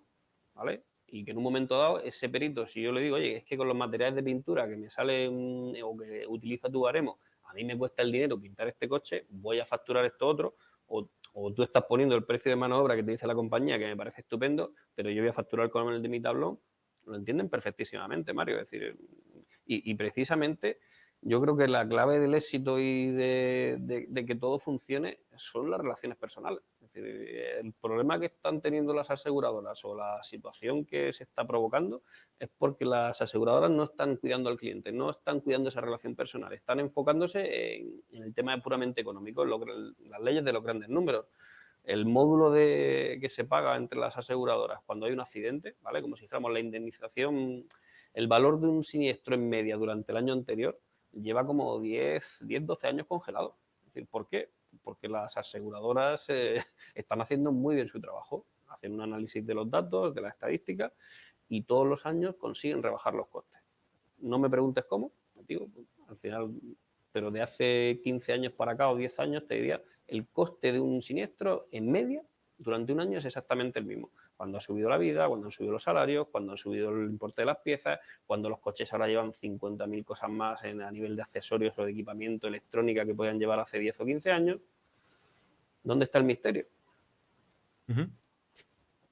B: ¿vale? Y que en un momento dado ese perito, si yo le digo, oye, es que con los materiales de pintura que me sale o que utiliza tu baremo, a mí me cuesta el dinero pintar este coche, voy a facturar esto otro, o, tú estás poniendo el precio de mano de obra que te dice la compañía, que me parece estupendo, pero yo voy a facturar con el de mi tablón, lo entienden perfectísimamente, Mario. Es decir, y precisamente yo creo que la clave del éxito y de, que todo funcione son las relaciones personales. Decir, el problema que están teniendo las aseguradoras o la situación que se está provocando es porque las aseguradoras no están cuidando al cliente, no están cuidando esa relación personal, están enfocándose en, el tema puramente económico, en las leyes de los grandes números. El módulo de, que se paga entre las aseguradoras cuando hay un accidente, ¿vale? como si dijéramos la indemnización, el valor de un siniestro en media durante el año anterior, lleva como 10, 10 12 años congelado. Es decir, ¿por qué? Porque las aseguradoras eh, están haciendo muy bien su trabajo, hacen un análisis de los datos, de la estadística y todos los años consiguen rebajar los costes. No me preguntes cómo, digo, al final, pero de hace 15 años para acá o 10 años te diría, el coste de un siniestro en media durante un año es exactamente el mismo cuando ha subido la vida, cuando han subido los salarios, cuando han subido el importe de las piezas, cuando los coches ahora llevan 50.000 cosas más en, a nivel de accesorios o de equipamiento electrónica que podían llevar hace 10 o 15 años. ¿Dónde está el misterio?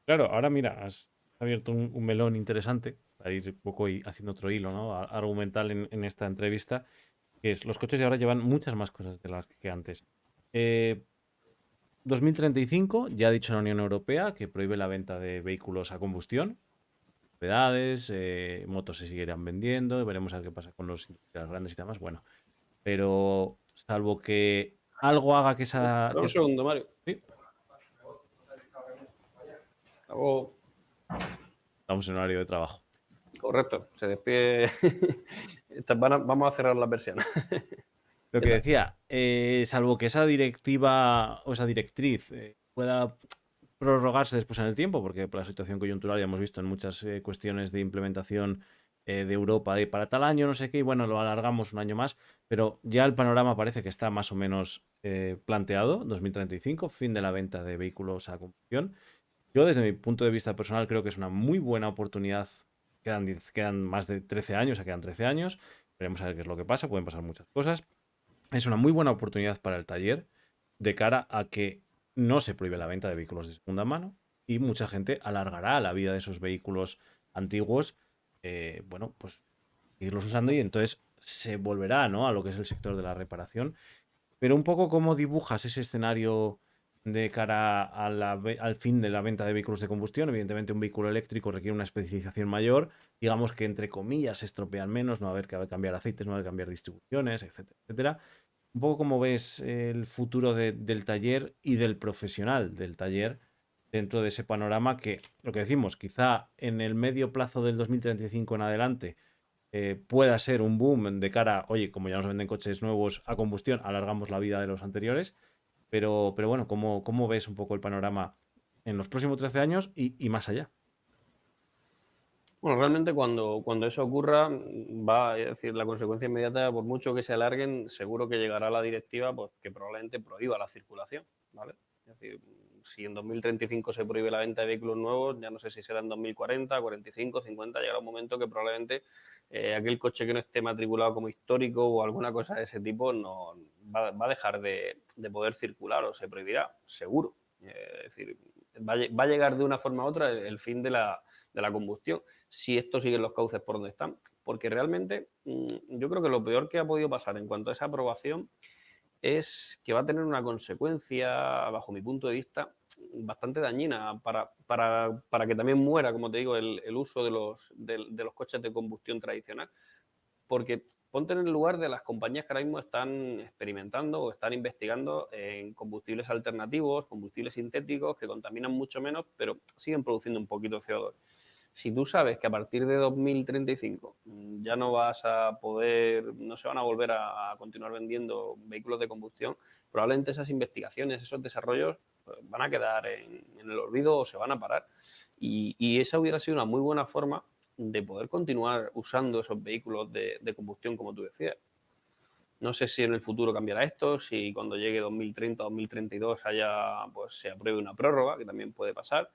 A: Claro, ahora mira, has abierto un, melón interesante para ir un poco y haciendo otro hilo ¿no? argumental en, esta entrevista, que es los coches de ahora llevan muchas más cosas de las que antes. Eh, 2035 ya ha dicho la Unión Europea que prohíbe la venta de vehículos a combustión. Propiedades, eh, motos se seguirán vendiendo, veremos a ver qué pasa con los grandes y demás. Bueno, pero salvo que algo haga que esa...
B: Un segundo, Mario.
A: Estamos en horario de trabajo.
B: Correcto, se despide. Vamos a cerrar la versión.
A: Lo que decía, eh, salvo que esa directiva o esa directriz eh, pueda prorrogarse después en el tiempo, porque por la situación coyuntural ya hemos visto en muchas eh, cuestiones de implementación de Europa de para tal año, no sé qué, y bueno, lo alargamos un año más, pero ya el panorama parece que está más o menos planteado, 2035, fin de la venta de vehículos a combustión. Yo desde mi punto de vista personal creo que es una muy buena oportunidad, quedan, quedan más de 13 años, ya quedan 13 años, veremos a ver qué es lo que pasa, pueden pasar muchas cosas, es una muy buena oportunidad para el taller de cara a que no se prohíbe la venta de vehículos de segunda mano y mucha gente alargará la vida de esos vehículos antiguos, eh, bueno, pues irlos usando y entonces se volverá ¿no? a lo que es el sector de la reparación. Pero un poco cómo dibujas ese escenario de cara al fin de la venta de vehículos de combustión. Evidentemente un vehículo eléctrico requiere una especificación mayor, digamos que entre comillas se estropean menos, no va a haber que cambiar aceites, no va a haber que cambiar distribuciones, etcétera, etcétera. Un poco cómo ves el futuro del taller y del profesional del taller dentro de ese panorama que, lo que decimos, quizá en el medio plazo del 2035 en adelante eh, pueda ser un boom de cara, oye, como ya nos venden coches nuevos a combustión, alargamos la vida de los anteriores. Pero, pero bueno, ¿cómo, ¿cómo ves un poco el panorama en los próximos 13 años y, más allá?
B: Bueno, realmente cuando, cuando eso ocurra, va, a decir, la consecuencia inmediata, por mucho que se alarguen, seguro que llegará la directiva pues, que probablemente prohíba la circulación, ¿vale? Es decir, si en 2035 se prohíbe la venta de vehículos nuevos, ya no sé si será en 2040, 45, 50, llegará un momento que probablemente eh, aquel coche que no esté matriculado como histórico o alguna cosa de ese tipo no va, a dejar de, poder circular o se prohibirá, seguro. Es decir, va a, llegar de una forma u otra el, fin de la, de la, combustión, si esto sigue los cauces por donde están. Porque realmente mm, yo creo que lo peor que ha podido pasar en cuanto a esa aprobación es que va a tener una consecuencia, bajo mi punto de vista, bastante dañina para, para, para que también muera, como te digo, el, el uso de los, de, los coches de combustión tradicional. Porque ponte en el lugar de las compañías que ahora mismo están experimentando o están investigando en combustibles alternativos, combustibles sintéticos que contaminan mucho menos, pero siguen produciendo un poquito de CO2 si tú sabes que a partir de 2035 mm, ya no vas a poder, no se van a volver a, continuar vendiendo vehículos de combustión, probablemente esas investigaciones, esos desarrollos pues, van a quedar en, el olvido o se van a parar. Y, esa hubiera sido una muy buena forma de poder continuar usando esos vehículos de, combustión, como tú decías. No sé si en el futuro cambiará esto, si cuando llegue 2030 o 2032 haya, pues, se apruebe una prórroga, que también puede pasar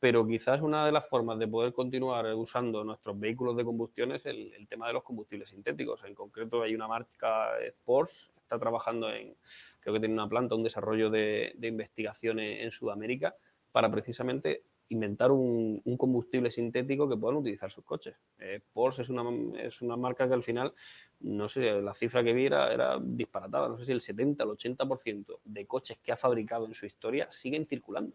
B: pero quizás una de las formas de poder continuar usando nuestros vehículos de combustión es el, tema de los combustibles sintéticos. En concreto hay una marca Porsche, está trabajando en, creo que tiene una planta, un desarrollo de, de investigación en, Sudamérica para precisamente inventar un, combustible sintético que puedan utilizar sus coches. Eh, Porsche es una, es una marca que al final, no sé, la cifra que vi era, era disparatada, no sé si el 70 o el 80% de coches que ha fabricado en su historia siguen circulando.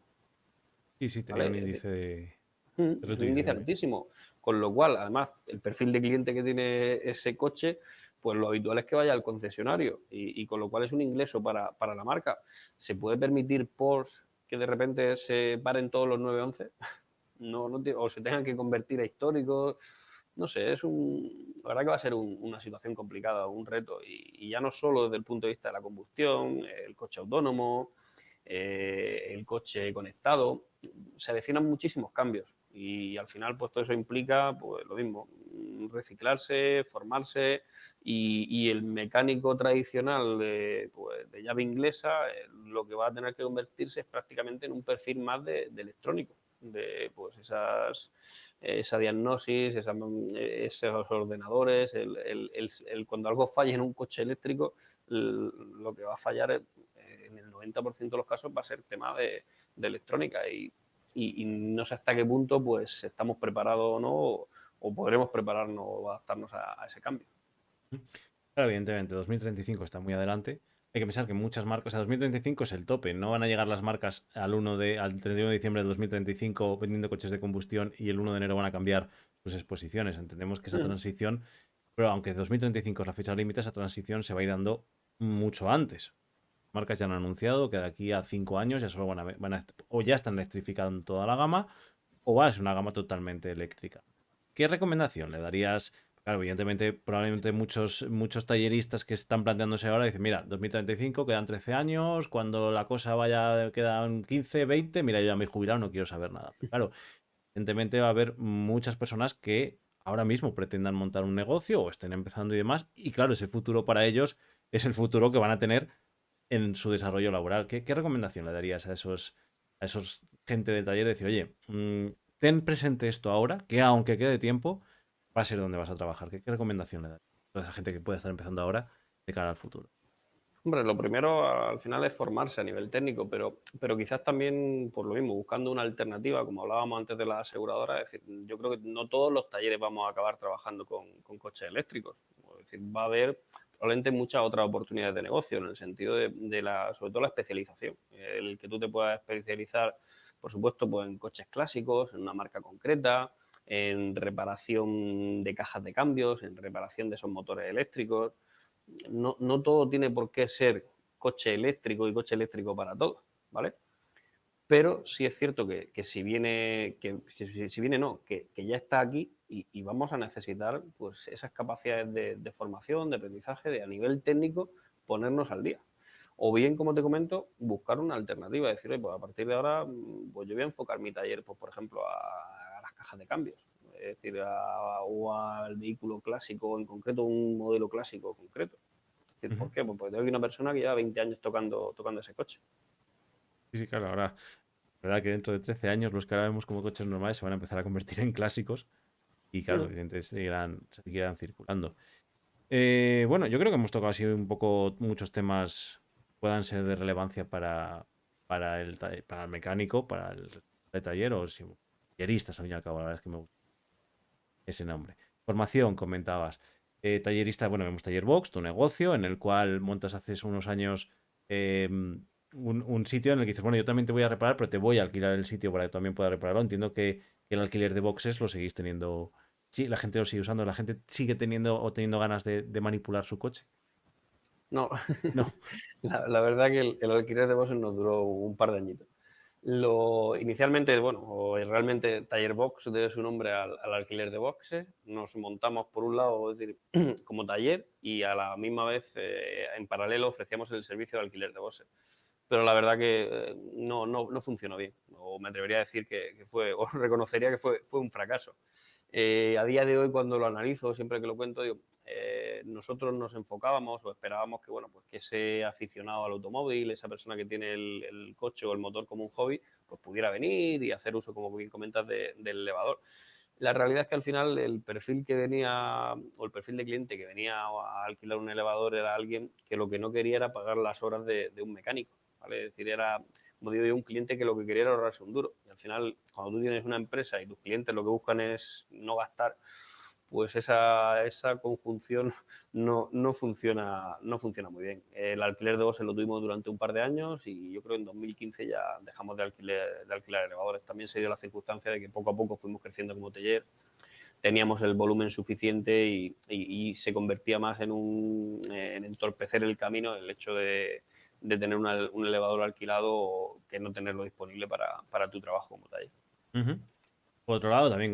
A: Sí, sí, tenía un índice
B: de... un índice altísimo. Con lo cual, además, el perfil de cliente que tiene ese coche, pues lo habitual es que vaya al concesionario y, con lo cual es un ingreso para, la marca. ¿Se puede permitir Porsche que de repente se paren todos los 911? No, no, o se tengan que convertir a históricos. No sé, es un, la verdad que va a ser una situación complicada, un reto. Y, y, ya no solo desde el punto de vista de la combustión, el coche autónomo, eh, el coche conectado, se avecinan muchísimos cambios y al final pues todo eso implica pues lo mismo, reciclarse, formarse y, el mecánico tradicional de, pues, de llave inglesa eh, lo que va a tener que convertirse es prácticamente en un perfil más de, electrónico, de pues esas esa diagnosis, esos ordenadores, el, cuando algo falla en un coche eléctrico, lo que va a fallar en el 90% de los casos va a ser tema de, electrónica y, no sé hasta qué punto pues estamos preparados o no o, podremos prepararnos o adaptarnos a, ese cambio.
A: Claro, evidentemente, 2035 está muy adelante. Hay que pensar que muchas marcas, o sea, 2035 es el tope, no van a llegar las marcas al 1 de, al 31 de diciembre de 2035 vendiendo coches de combustión y el 1 de enero van a cambiar sus exposiciones. Entendemos que esa mm. transición, pero aunque 2035 es la fecha límite, esa transición se va a ir dando mucho antes marcas ya han anunciado que de aquí a cinco años ya solo van a, o ya están electrificando toda la gama o va a ser una gama totalmente eléctrica. ¿Qué recomendación le darías? Claro, evidentemente, probablemente muchos, muchos talleristas que están planteándose ahora dicen, mira, 2035, quedan 13 años, cuando la cosa vaya, quedan 15, 20, mira, yo ya me he jubilado, no quiero saber nada. claro, evidentemente va a haber muchas personas que ahora mismo pretendan montar un negocio o estén empezando y demás, y claro, ese futuro para ellos es el futuro que van a tener en su desarrollo laboral. ¿Qué, recomendación le darías a esos, a esos gente del taller? decir, oye, mm, ten presente esto ahora, que aunque quede tiempo, va a ser donde vas a trabajar. ¿Qué, recomendación le darías a esa gente que puede estar empezando ahora de cara al futuro?
B: Hombre, lo primero al final es formarse a nivel técnico, pero, pero quizás también por lo mismo, buscando una alternativa, como hablábamos antes de la aseguradora, es decir, yo creo que no todos los talleres vamos a acabar trabajando con, con coches eléctricos. Es decir, va a haber probablemente muchas otras oportunidades de negocio, en el sentido de, la, sobre todo la especialización. El que tú te puedas especializar, por supuesto, pues en coches clásicos, en una marca concreta, en reparación de cajas de cambios, en reparación de esos motores eléctricos. No, no todo tiene por qué ser coche eléctrico y coche eléctrico para todos, ¿vale? pero sí es cierto que, si viene, que, si, viene no, que, ya está aquí y, vamos a necesitar pues esas capacidades de, formación, de aprendizaje, de a nivel técnico ponernos al día. O bien, como te comento, buscar una alternativa, decir, pues a partir de ahora mm, pues yo voy a enfocar mi taller, pues por ejemplo, a, las cajas de cambios, es decir, o al vehículo clásico, en concreto un modelo clásico concreto. ¿Por qué? Pues porque tengo una persona que lleva 20 años tocando, tocando ese coche.
A: Sí, sí, claro. Ahora, verdad que dentro de 13 años los que ahora vemos como coches normales se van a empezar a convertir en clásicos y, claro, evidentemente seguirán, seguirán circulando. Eh, bueno, yo creo que hemos tocado así un poco muchos temas puedan ser de relevancia para, para, el, para el mecánico, para el, taller o si, talleristas, al fin y al cabo, la verdad es que me gusta ese nombre. Formación, comentabas. Eh, tallerista, bueno, vemos Taller Box, tu negocio, en el cual montas hace unos años em, un, sitio en el que dices, bueno, yo también te voy a reparar, pero te voy a alquilar el sitio para que también puedas repararlo. Entiendo que, el alquiler de boxes lo seguís teniendo. Sí, la gente lo sigue usando, la gente sigue teniendo o teniendo ganas de, manipular su coche.
B: No, no. La, verdad que el, alquiler de boxes nos duró un par de añitos. Lo, inicialmente, bueno, o realmente Taller Box debe su nombre al, alquiler de boxes. Nos montamos por un lado, es decir, como taller y a la misma vez, eh, en paralelo, ofrecíamos el servicio de alquiler de boxes pero la verdad que eh, no, no, no funcionó bien. O me atrevería a decir que, fue, o reconocería que fue, fue un fracaso. Eh, a día de hoy, cuando lo analizo, siempre que lo cuento, digo, eh, nosotros nos enfocábamos o esperábamos que, bueno, pues que ese aficionado al automóvil, esa persona que tiene el, coche o el motor como un hobby, pues pudiera venir y hacer uso, como bien comentas, del elevador. La realidad es que al final el perfil que venía, o el perfil de cliente que venía a alquilar un elevador era alguien que lo que no quería era pagar las horas de un mecánico. Es decir, era, como digo yo, un cliente que lo que quería era ahorrarse un duro. Y al final, cuando tú tienes una empresa y tus clientes lo que buscan es no gastar, pues esa, esa conjunción no, no, funciona, no funciona muy bien. El alquiler de voces lo tuvimos durante un par de años y yo creo que en 2015 ya dejamos de alquiler, de alquilar elevadores. También se dio la circunstancia de que poco a poco fuimos creciendo como taller, teníamos el volumen suficiente y, y se convertía más en, un, en entorpecer el camino el hecho de, de tener un elevador alquilado que no tenerlo disponible para, tu trabajo como taller.
A: Por otro lado, también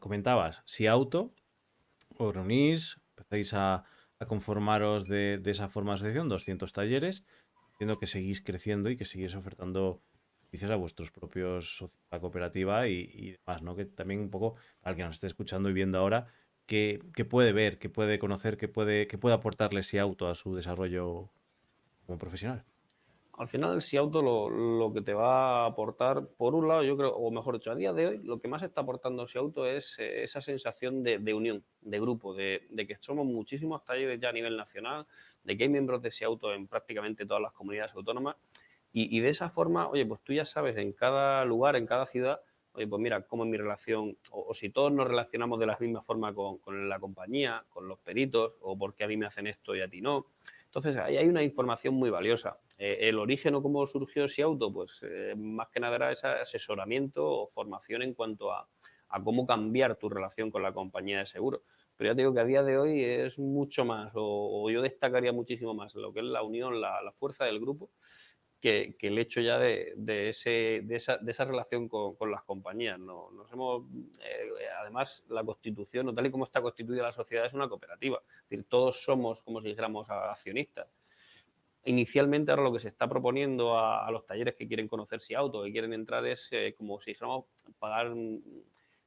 A: comentabas, si auto, os reunís, empezáis a, conformaros de, esa forma de asociación, 200 talleres, entiendo que seguís creciendo y que seguís ofertando servicios a vuestros propios socios, la cooperativa y, demás, ¿no? Que también un poco, al que nos esté escuchando y viendo ahora, que, puede ver, que puede conocer, que puede, que puede aportarle ese auto a su desarrollo como profesional?
B: Al final, si auto lo, que te va a aportar, por un lado, yo creo, o mejor dicho, a día de hoy, lo que más está aportando si auto es eh, esa sensación de, unión, de grupo, de, que somos muchísimos talleres ya a nivel nacional, de que hay miembros de si auto en prácticamente todas las comunidades autónomas. Y, de esa forma, oye, pues tú ya sabes en cada lugar, en cada ciudad, oye, pues mira, cómo es mi relación, o, si todos nos relacionamos de la misma forma con, con la compañía, con los peritos, o porque a mí me hacen esto y a ti no entonces, ahí hay una información muy valiosa. Eh, el origen o cómo surgió ese auto, pues eh, más que nada era ese asesoramiento o formación en cuanto a, cómo cambiar tu relación con la compañía de seguro. Pero ya te digo que a día de hoy es mucho más, o, yo destacaría muchísimo más lo que es la unión, la, la fuerza del grupo que, el hecho ya de, ese, de, esa, de esa, relación con, las compañías. ¿no? Nos hemos, eh, además, la constitución, o tal y como está constituida la sociedad, es una cooperativa. Es decir, todos somos, como si dijéramos, accionistas. Inicialmente ahora lo que se está proponiendo a, los talleres que quieren conocer si auto, que quieren entrar, es eh, como si dijéramos pagar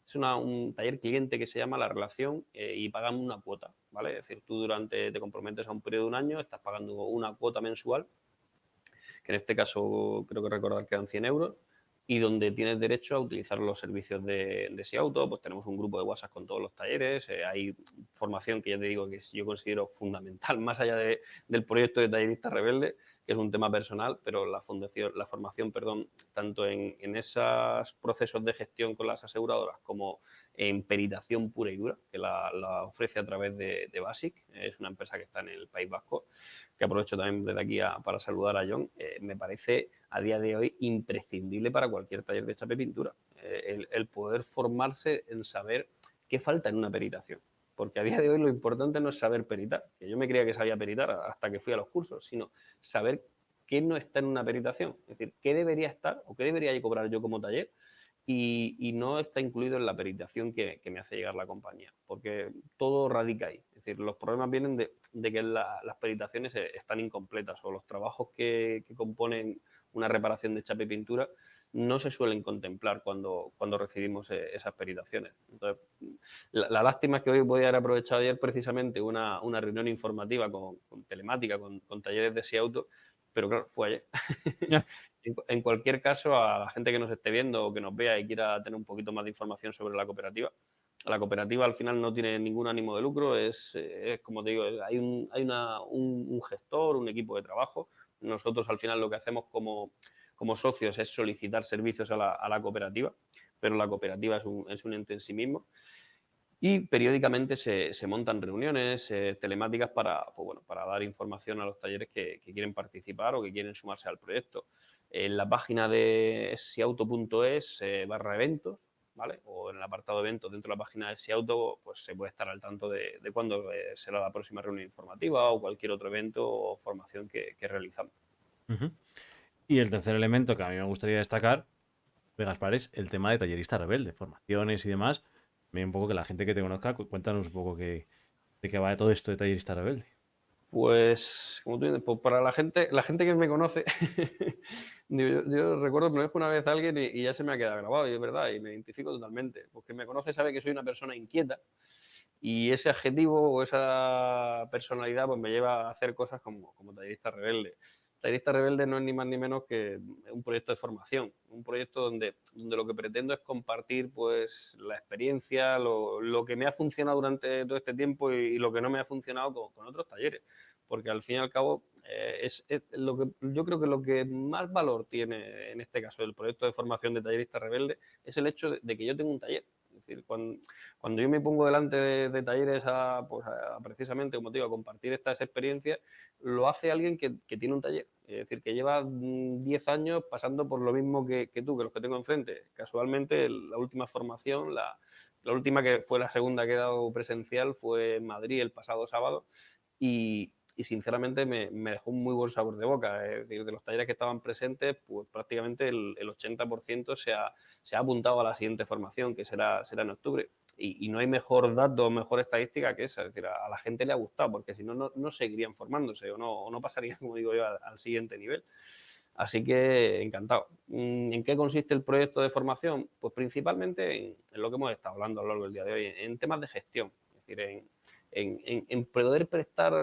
B: es un taller cliente que se llama la relación eh, y pagan una cuota, ¿vale? Es decir, tú durante, te comprometes a un periodo de un año, estás pagando una cuota mensual en este caso creo que recordar que eran 100 euros, y donde tienes derecho a utilizar los servicios de, ese auto, pues tenemos un grupo de WhatsApp con todos los talleres, eh, hay formación que ya te digo que yo considero fundamental, más allá del proyecto de Tallerista Rebelde, es un tema personal, pero la, fundación, la formación, perdón, tanto en, esos procesos de gestión con las aseguradoras como en peritación pura y dura, que la, ofrece a través de, Basic, es una empresa que está en el País Vasco, que aprovecho también desde aquí para saludar a John, eh, me parece a día de hoy imprescindible para cualquier taller de chape pintura, eh, el poder formarse en saber qué falta en una peritación porque a día de hoy lo importante no es saber peritar, que yo me creía que sabía peritar hasta que fui a los cursos, sino saber qué no está en una peritación. Es decir, qué debería estar o qué debería cobrar yo como taller y, no está incluido en la peritación que, me hace llegar la compañía, porque todo radica ahí. Es decir, los problemas vienen de, que las peritaciones eh, están incompletas o los trabajos que, componen una reparación de chapa y pintura no se suelen contemplar cuando, cuando recibimos eh, esas peritaciones. Entonces, la, lástima es que hoy voy a haber aprovechado ayer precisamente una, reunión informativa con, telemática, con, con, talleres de SIAUTO, pero claro, fue ayer. en, cualquier caso, a la gente que nos esté viendo o que nos vea y quiera tener un poquito más de información sobre la cooperativa, la cooperativa al final no tiene ningún ánimo de lucro, es, como te digo, hay, un, hay una, un, gestor, un equipo de trabajo. Nosotros al final lo que hacemos como, como socios es solicitar servicios a la, cooperativa, pero la cooperativa es un, es un ente en sí mismo y periódicamente se, montan reuniones eh, telemáticas para, pues bueno, para dar información a los talleres que, quieren participar o que quieren sumarse al proyecto. En la página de siauto.es eh, barra eventos, ¿vale? O en el apartado eventos dentro de la página de Siauto, pues se puede estar al tanto de, de cuándo eh, será la próxima reunión informativa o cualquier otro evento o formación que, realizamos.
A: Y el tercer elemento que a mí me gustaría destacar, de Gaspar, es el tema de tallerista rebelde, formaciones y demás un poco que la gente que te conozca, cuéntanos un poco que, de qué va todo esto de tallerista rebelde.
B: Pues, como tú dices, para la gente, la gente que me conoce, yo, recuerdo que me una vez alguien y, ya se me ha quedado grabado, y es verdad, y me identifico totalmente. Porque me conoce sabe que soy una persona inquieta y ese adjetivo o esa personalidad pues me lleva a hacer cosas como, como tallerista rebelde. Tallerista Rebelde no es ni más ni menos que un proyecto de formación, un proyecto donde, donde lo que pretendo es compartir pues, la experiencia, lo, lo que me ha funcionado durante todo este tiempo y, lo que no me ha funcionado con, otros talleres. Porque al fin y al cabo, eh, es, lo que, yo creo que lo que más valor tiene en este caso el proyecto de formación de Tallerista Rebelde es el hecho de que yo tengo un taller decir, cuando, cuando, yo me pongo delante de, talleres a, pues precisamente, como te digo, a compartir estas experiencias, lo hace alguien que, que, tiene un taller. Es decir, que lleva 10 mm, años pasando por lo mismo que, que, tú, que los que tengo enfrente. Casualmente, la última formación, la, la última que fue la segunda que he dado presencial fue en Madrid el pasado sábado y, y sinceramente me, dejó un muy buen sabor de boca. Es decir, de los talleres que estaban presentes, pues prácticamente el, 80% se ha, apuntado a la siguiente formación, que será, será en octubre. Y, no hay mejor dato, mejor estadística que esa. Es decir, a, la gente le ha gustado, porque si no, no seguirían formándose o no, no pasarían, como digo yo, al, siguiente nivel. Así que encantado. Mm, ¿En qué consiste el proyecto de formación? Pues principalmente en, en, lo que hemos estado hablando a lo largo del día de hoy, en temas de gestión. Es decir, en, en, poder prestar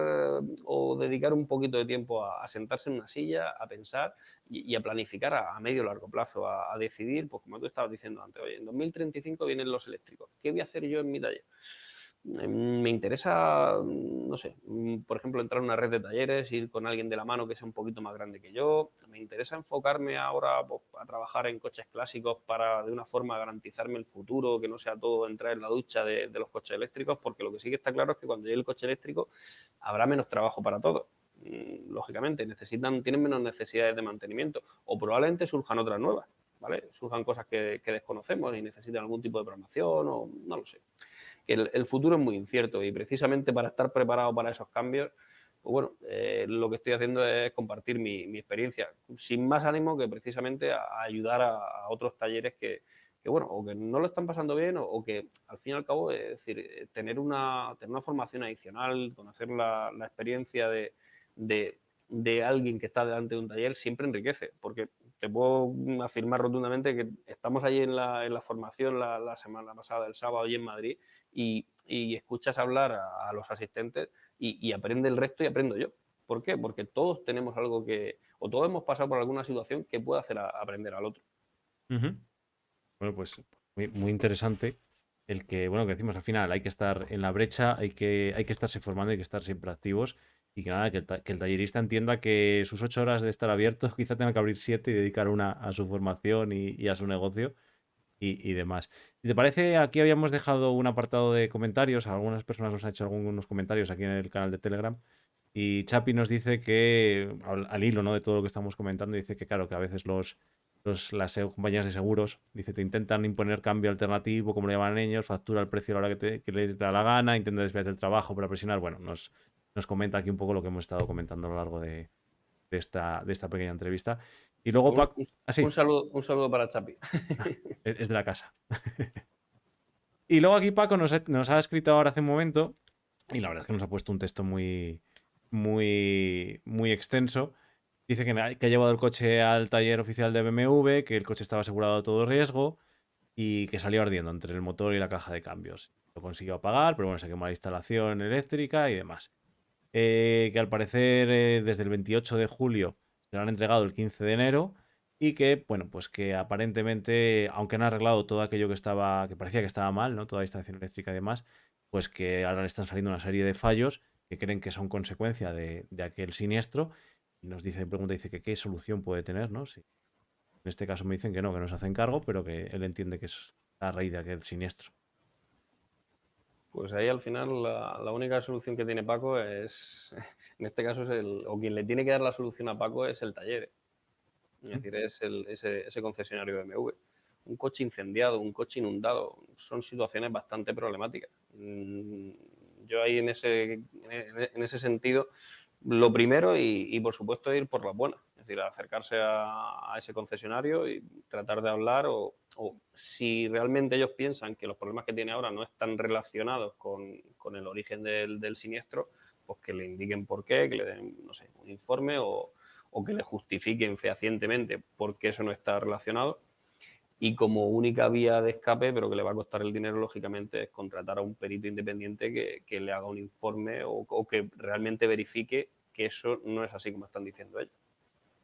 B: o dedicar un poquito de tiempo a, sentarse en una silla, a pensar y, a planificar a, medio o largo plazo, a, a, decidir, pues como tú estabas diciendo antes, oye, en 2035 vienen los eléctricos, ¿qué voy a hacer yo en mi taller? Em, me interesa, no sé, mm, por ejemplo, entrar en una red de talleres, ir con alguien de la mano que sea un poquito más grande que yo. Me interesa enfocarme ahora pues, a trabajar en coches clásicos para de una forma garantizarme el futuro, que no sea todo entrar en la ducha de, los coches eléctricos, porque lo que sí que está claro es que cuando llegue el coche eléctrico habrá menos trabajo para todos. Mm, lógicamente, necesitan, tienen menos necesidades de mantenimiento o probablemente surjan otras nuevas, ¿vale? Surjan cosas que desconocemos y necesitan algún tipo de programación o no lo sé el, futuro es muy incierto y precisamente para estar preparado para esos cambios, pues bueno, eh, lo que estoy haciendo es compartir mi, experiencia, sin más ánimo que precisamente a, ayudar a, otros talleres que, bueno, o que no lo están pasando bien o, que al fin y al cabo, es decir, eh, tener una, tener una formación adicional, conocer la, experiencia de, de, alguien que está delante de un taller siempre enriquece, porque te puedo afirmar rotundamente que estamos allí en la, en la formación la, la, semana pasada, el sábado, allí en Madrid, y, escuchas hablar a, los asistentes y, aprende el resto y aprendo yo. ¿Por qué? Porque todos tenemos algo que, o todos hemos pasado por alguna situación que puede hacer aprender al otro.
A: Bueno, pues muy, interesante el que, bueno, que decimos al final, hay que estar en la brecha, hay que, hay que estarse formando, hay que estar siempre activos y que nada, que el, tallerista entienda que sus ocho horas de estar abiertos quizá tenga que abrir siete y dedicar una a su formación y a su negocio y, demás. Si te parece, aquí habíamos dejado un apartado de comentarios. Algunas personas nos han hecho algunos comentarios aquí en el canal de Telegram. Y Chapi nos dice que, al, hilo ¿no? de todo lo que estamos comentando, dice que claro, que a veces los, los, las compañías de seguros, dice, te intentan imponer cambio alternativo, como le llaman ellos, factura el precio a la hora que, te, les da la gana, intenta desviar del trabajo para presionar. Bueno, nos, nos comenta aquí un poco lo que hemos estado comentando a lo largo de, de esta, de esta pequeña entrevista. Y luego,
B: Un,
A: Paco, ah, sí,
B: un saludo, un saludo para Chapi.
A: es de la casa. Y luego aquí Paco nos ha, nos ha escrito ahora hace un momento, y la verdad es que nos ha puesto un texto muy, muy, muy extenso. Dice que, que ha llevado el coche al taller oficial de BMW, que el coche estaba asegurado a todo riesgo y que salió ardiendo entre el motor y la caja de cambios. Lo consiguió apagar, pero bueno, se quemó la instalación eléctrica y demás. Eh, que al parecer eh, desde el 28 de julio se lo han entregado el 15 de enero y que, bueno, pues que aparentemente, aunque han arreglado todo aquello que estaba, que parecía que estaba mal, ¿no? Toda la instalación eléctrica y demás, pues que ahora le están saliendo una serie de fallos que creen que son consecuencia de, aquel siniestro. Y nos dice, pregunta, dice que qué solución puede tener, ¿no? Si- en este caso me dicen que no, que no se hacen cargo, pero que él entiende que es a raíz de aquel siniestro.
B: Pues ahí al final la, única solución que tiene Paco es, en este caso es el, o quien le tiene que dar la solución a Paco es el taller. Es decir, es el- ese, ese concesionario de BMW. Un coche incendiado, un coche inundado, son situaciones bastante problemáticas. Mm, Yo ahí en ese, en ese sentido, lo primero y, por supuesto ir por las buenas. Es decir, acercarse a ese concesionario y tratar de hablar o, o si realmente ellos piensan que los problemas que tiene ahora no están relacionados con, con el origen del, del siniestro, pues que le indiquen por qué, que le den, no sé, un informe o, o que le justifiquen fehacientemente por qué eso no está relacionado. Y como única vía de escape, pero que le va a costar el dinero, lógicamente, es contratar a un perito independiente que, que le haga un informe o, o que realmente verifique que eso no es así como están diciendo ellos.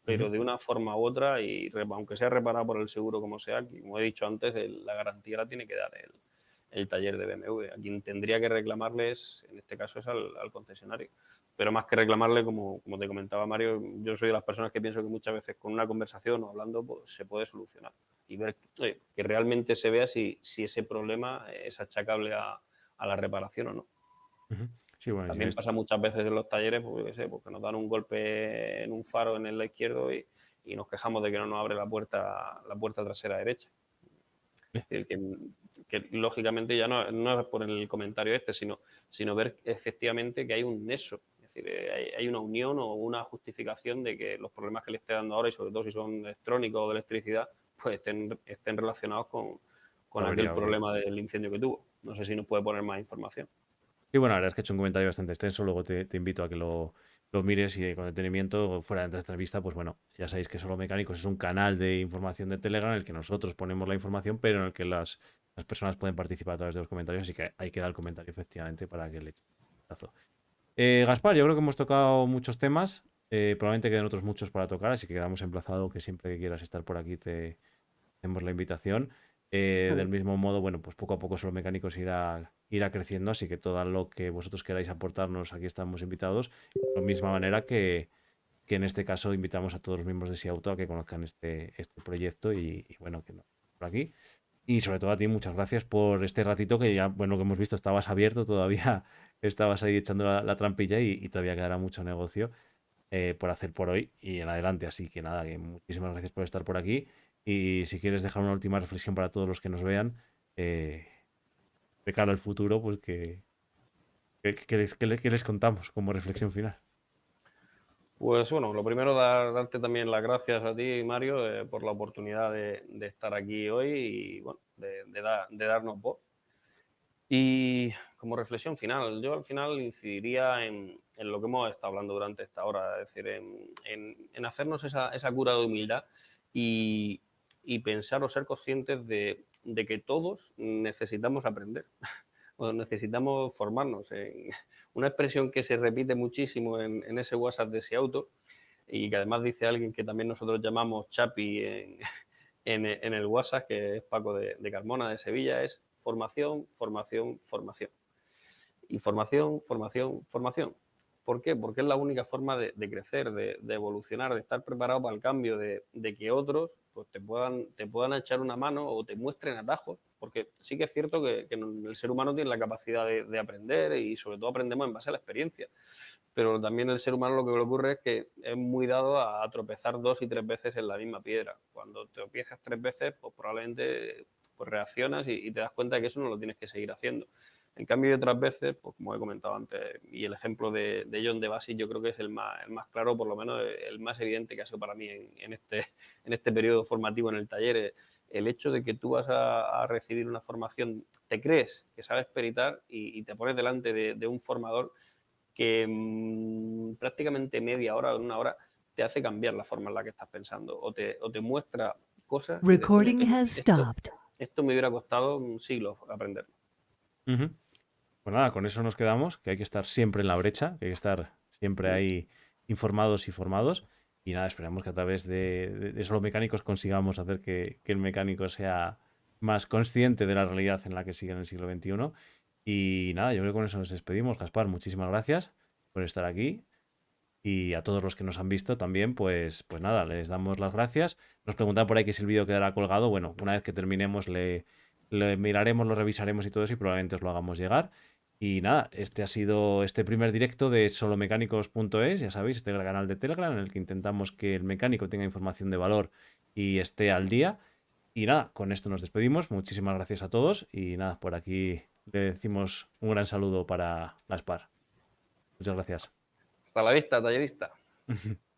B: Pero de una forma u otra, y aunque sea reparado por el seguro como sea, como he dicho antes, el- la garantía la tiene que dar el, el taller de BMW. A quien tendría que reclamarles, en este caso, es al, al concesionario. Pero más que reclamarle, como, como te comentaba Mario, yo soy de las personas que pienso que muchas veces con una conversación o hablando pues, se puede solucionar y ver oye, que realmente se vea si, si ese problema es achacable a, a la reparación o no.
A: Ujú. Sí, bueno, y
B: También pasa muchas veces en los talleres, pues, yo qué sé, porque nos dan un golpe en un faro en el lado izquierdo y, y nos quejamos de que no nos abre la puerta, la puerta trasera derecha. Es decir, que, que lógicamente ya no, no es por el comentario este, sino, sino ver efectivamente que hay un nexo. Es decir, eh, hay, hay una unión o una justificación de que los problemas que le esté dando ahora, y sobre todo si son electrónicos o de electricidad, pues estén, estén relacionados con, con
A: Habría,
B: aquel problema del incendio que tuvo. No sé si nos puede poner más información.
A: Sí, bueno, la verdad es que he hecho un comentario bastante extenso, luego te, te invito a que lo, lo mires y con detenimiento, fuera de esta entrevista, pues bueno, ya sabéis que Solo Mecánicos es un canal de información de Telegram en el que nosotros ponemos la información, pero en el que las, las personas pueden participar a través de los comentarios, así que hay que dar el comentario efectivamente para que le eches un vistazo. Eh, Gaspar, yo creo que hemos tocado muchos temas, eh, probablemente queden otros muchos para tocar, así que quedamos emplazados que siempre que quieras estar por aquí te hacemos la invitación. Eh, del mismo modo, bueno, pues poco a poco Solo Mecánicos irá, irá creciendo, así que todo lo que vosotros queráis aportarnos, aquí estamos invitados. De la misma manera que, que en este caso invitamos a todos los miembros de Siauto a que conozcan este, este proyecto y, bueno, que no por aquí. Y sobre todo a ti, muchas gracias por este ratito que ya, bueno, que hemos visto, estabas abierto todavía, estabas ahí echando la, la trampilla y, todavía quedará mucho negocio eh, por hacer por hoy y en adelante. Así que nada, muchísimas gracias por estar por aquí. Y si quieres dejar una última reflexión para todos los que nos vean, eh, de cara al futuro, pues que, que, que les, que les- que les contamos como reflexión final.
B: Pues bueno, lo primero, dar- darte también las gracias a ti, Mario, eh, por la oportunidad de, de estar aquí hoy y bueno, de, de da- de darnos voz. Y como reflexión final, yo al final incidiría en, en lo que hemos estado hablando durante esta hora, es decir, en, en- en hacernos esa, esa cura de humildad y, y pensar o ser conscientes de, de que todos necesitamos aprender o necesitamos formarnos. En, una expresión que se repite muchísimo en, ese WhatsApp de ese auto y que además dice alguien que también nosotros llamamos Chapi en, en, en el WhatsApp, que es Paco de, de Carmona, de Sevilla, es formación, formación, formación. Y formación, formación, formación. ¿Por qué? Porque es la única forma de, crecer, de, evolucionar, de estar preparado para el cambio, de, que otros pues, te, puedan, echar una mano o te muestren atajos. Porque sí que es cierto que, el ser humano tiene la capacidad de, de aprender y sobre todo aprendemos en base a la experiencia. Pero también el ser humano lo que le ocurre es que es muy dado a tropezar dos y tres veces en la misma piedra. Cuando te tropiezas tres veces, pues probablemente pues reaccionas y te das cuenta de que eso no lo tienes que seguir haciendo. En cambio, y otras veces, pues como he comentado antes, y el ejemplo de, John de Basis yo creo que es el más, el más claro, por lo menos el más evidente que ha sido para mí en, este, en este periodo formativo en el taller, el hecho de que tú vas a, recibir una formación, te crees que sabes peritar y, te pones delante de, un formador que mm, prácticamente media hora o una hora te hace cambiar la forma en la que estás pensando o te, o te muestra cosas.
C: Recording esto,
B: Esto me hubiera costado un siglo aprender.
A: Pues nada, con eso nos quedamos, que hay que estar siempre en la brecha, que hay que estar siempre ahí informados y formados. Y nada, esperamos que a través de, solo mecánicos consigamos hacer que, el mecánico sea más consciente de la realidad en la que sigue en el siglo XXI. Y nada, yo creo que con eso nos despedimos. Gaspar, muchísimas gracias por estar aquí. Y a todos los que nos han visto también, pues, pues nada, les damos las gracias. Nos preguntan por ahí que si el vídeo quedará colgado. Bueno, una vez que terminemos le, le miraremos, lo revisaremos y todo eso y probablemente os lo hagamos llegar. Y nada, este ha sido este primer directo de solomecánicos.es, ya sabéis, este canal de Telegram en el que intentamos que el mecánico tenga información de valor y esté al día. Y nada, con esto nos despedimos. Muchísimas gracias a todos y nada, por aquí le decimos un gran saludo para la SPAR. Muchas gracias.
B: Hasta la vista, tallerista.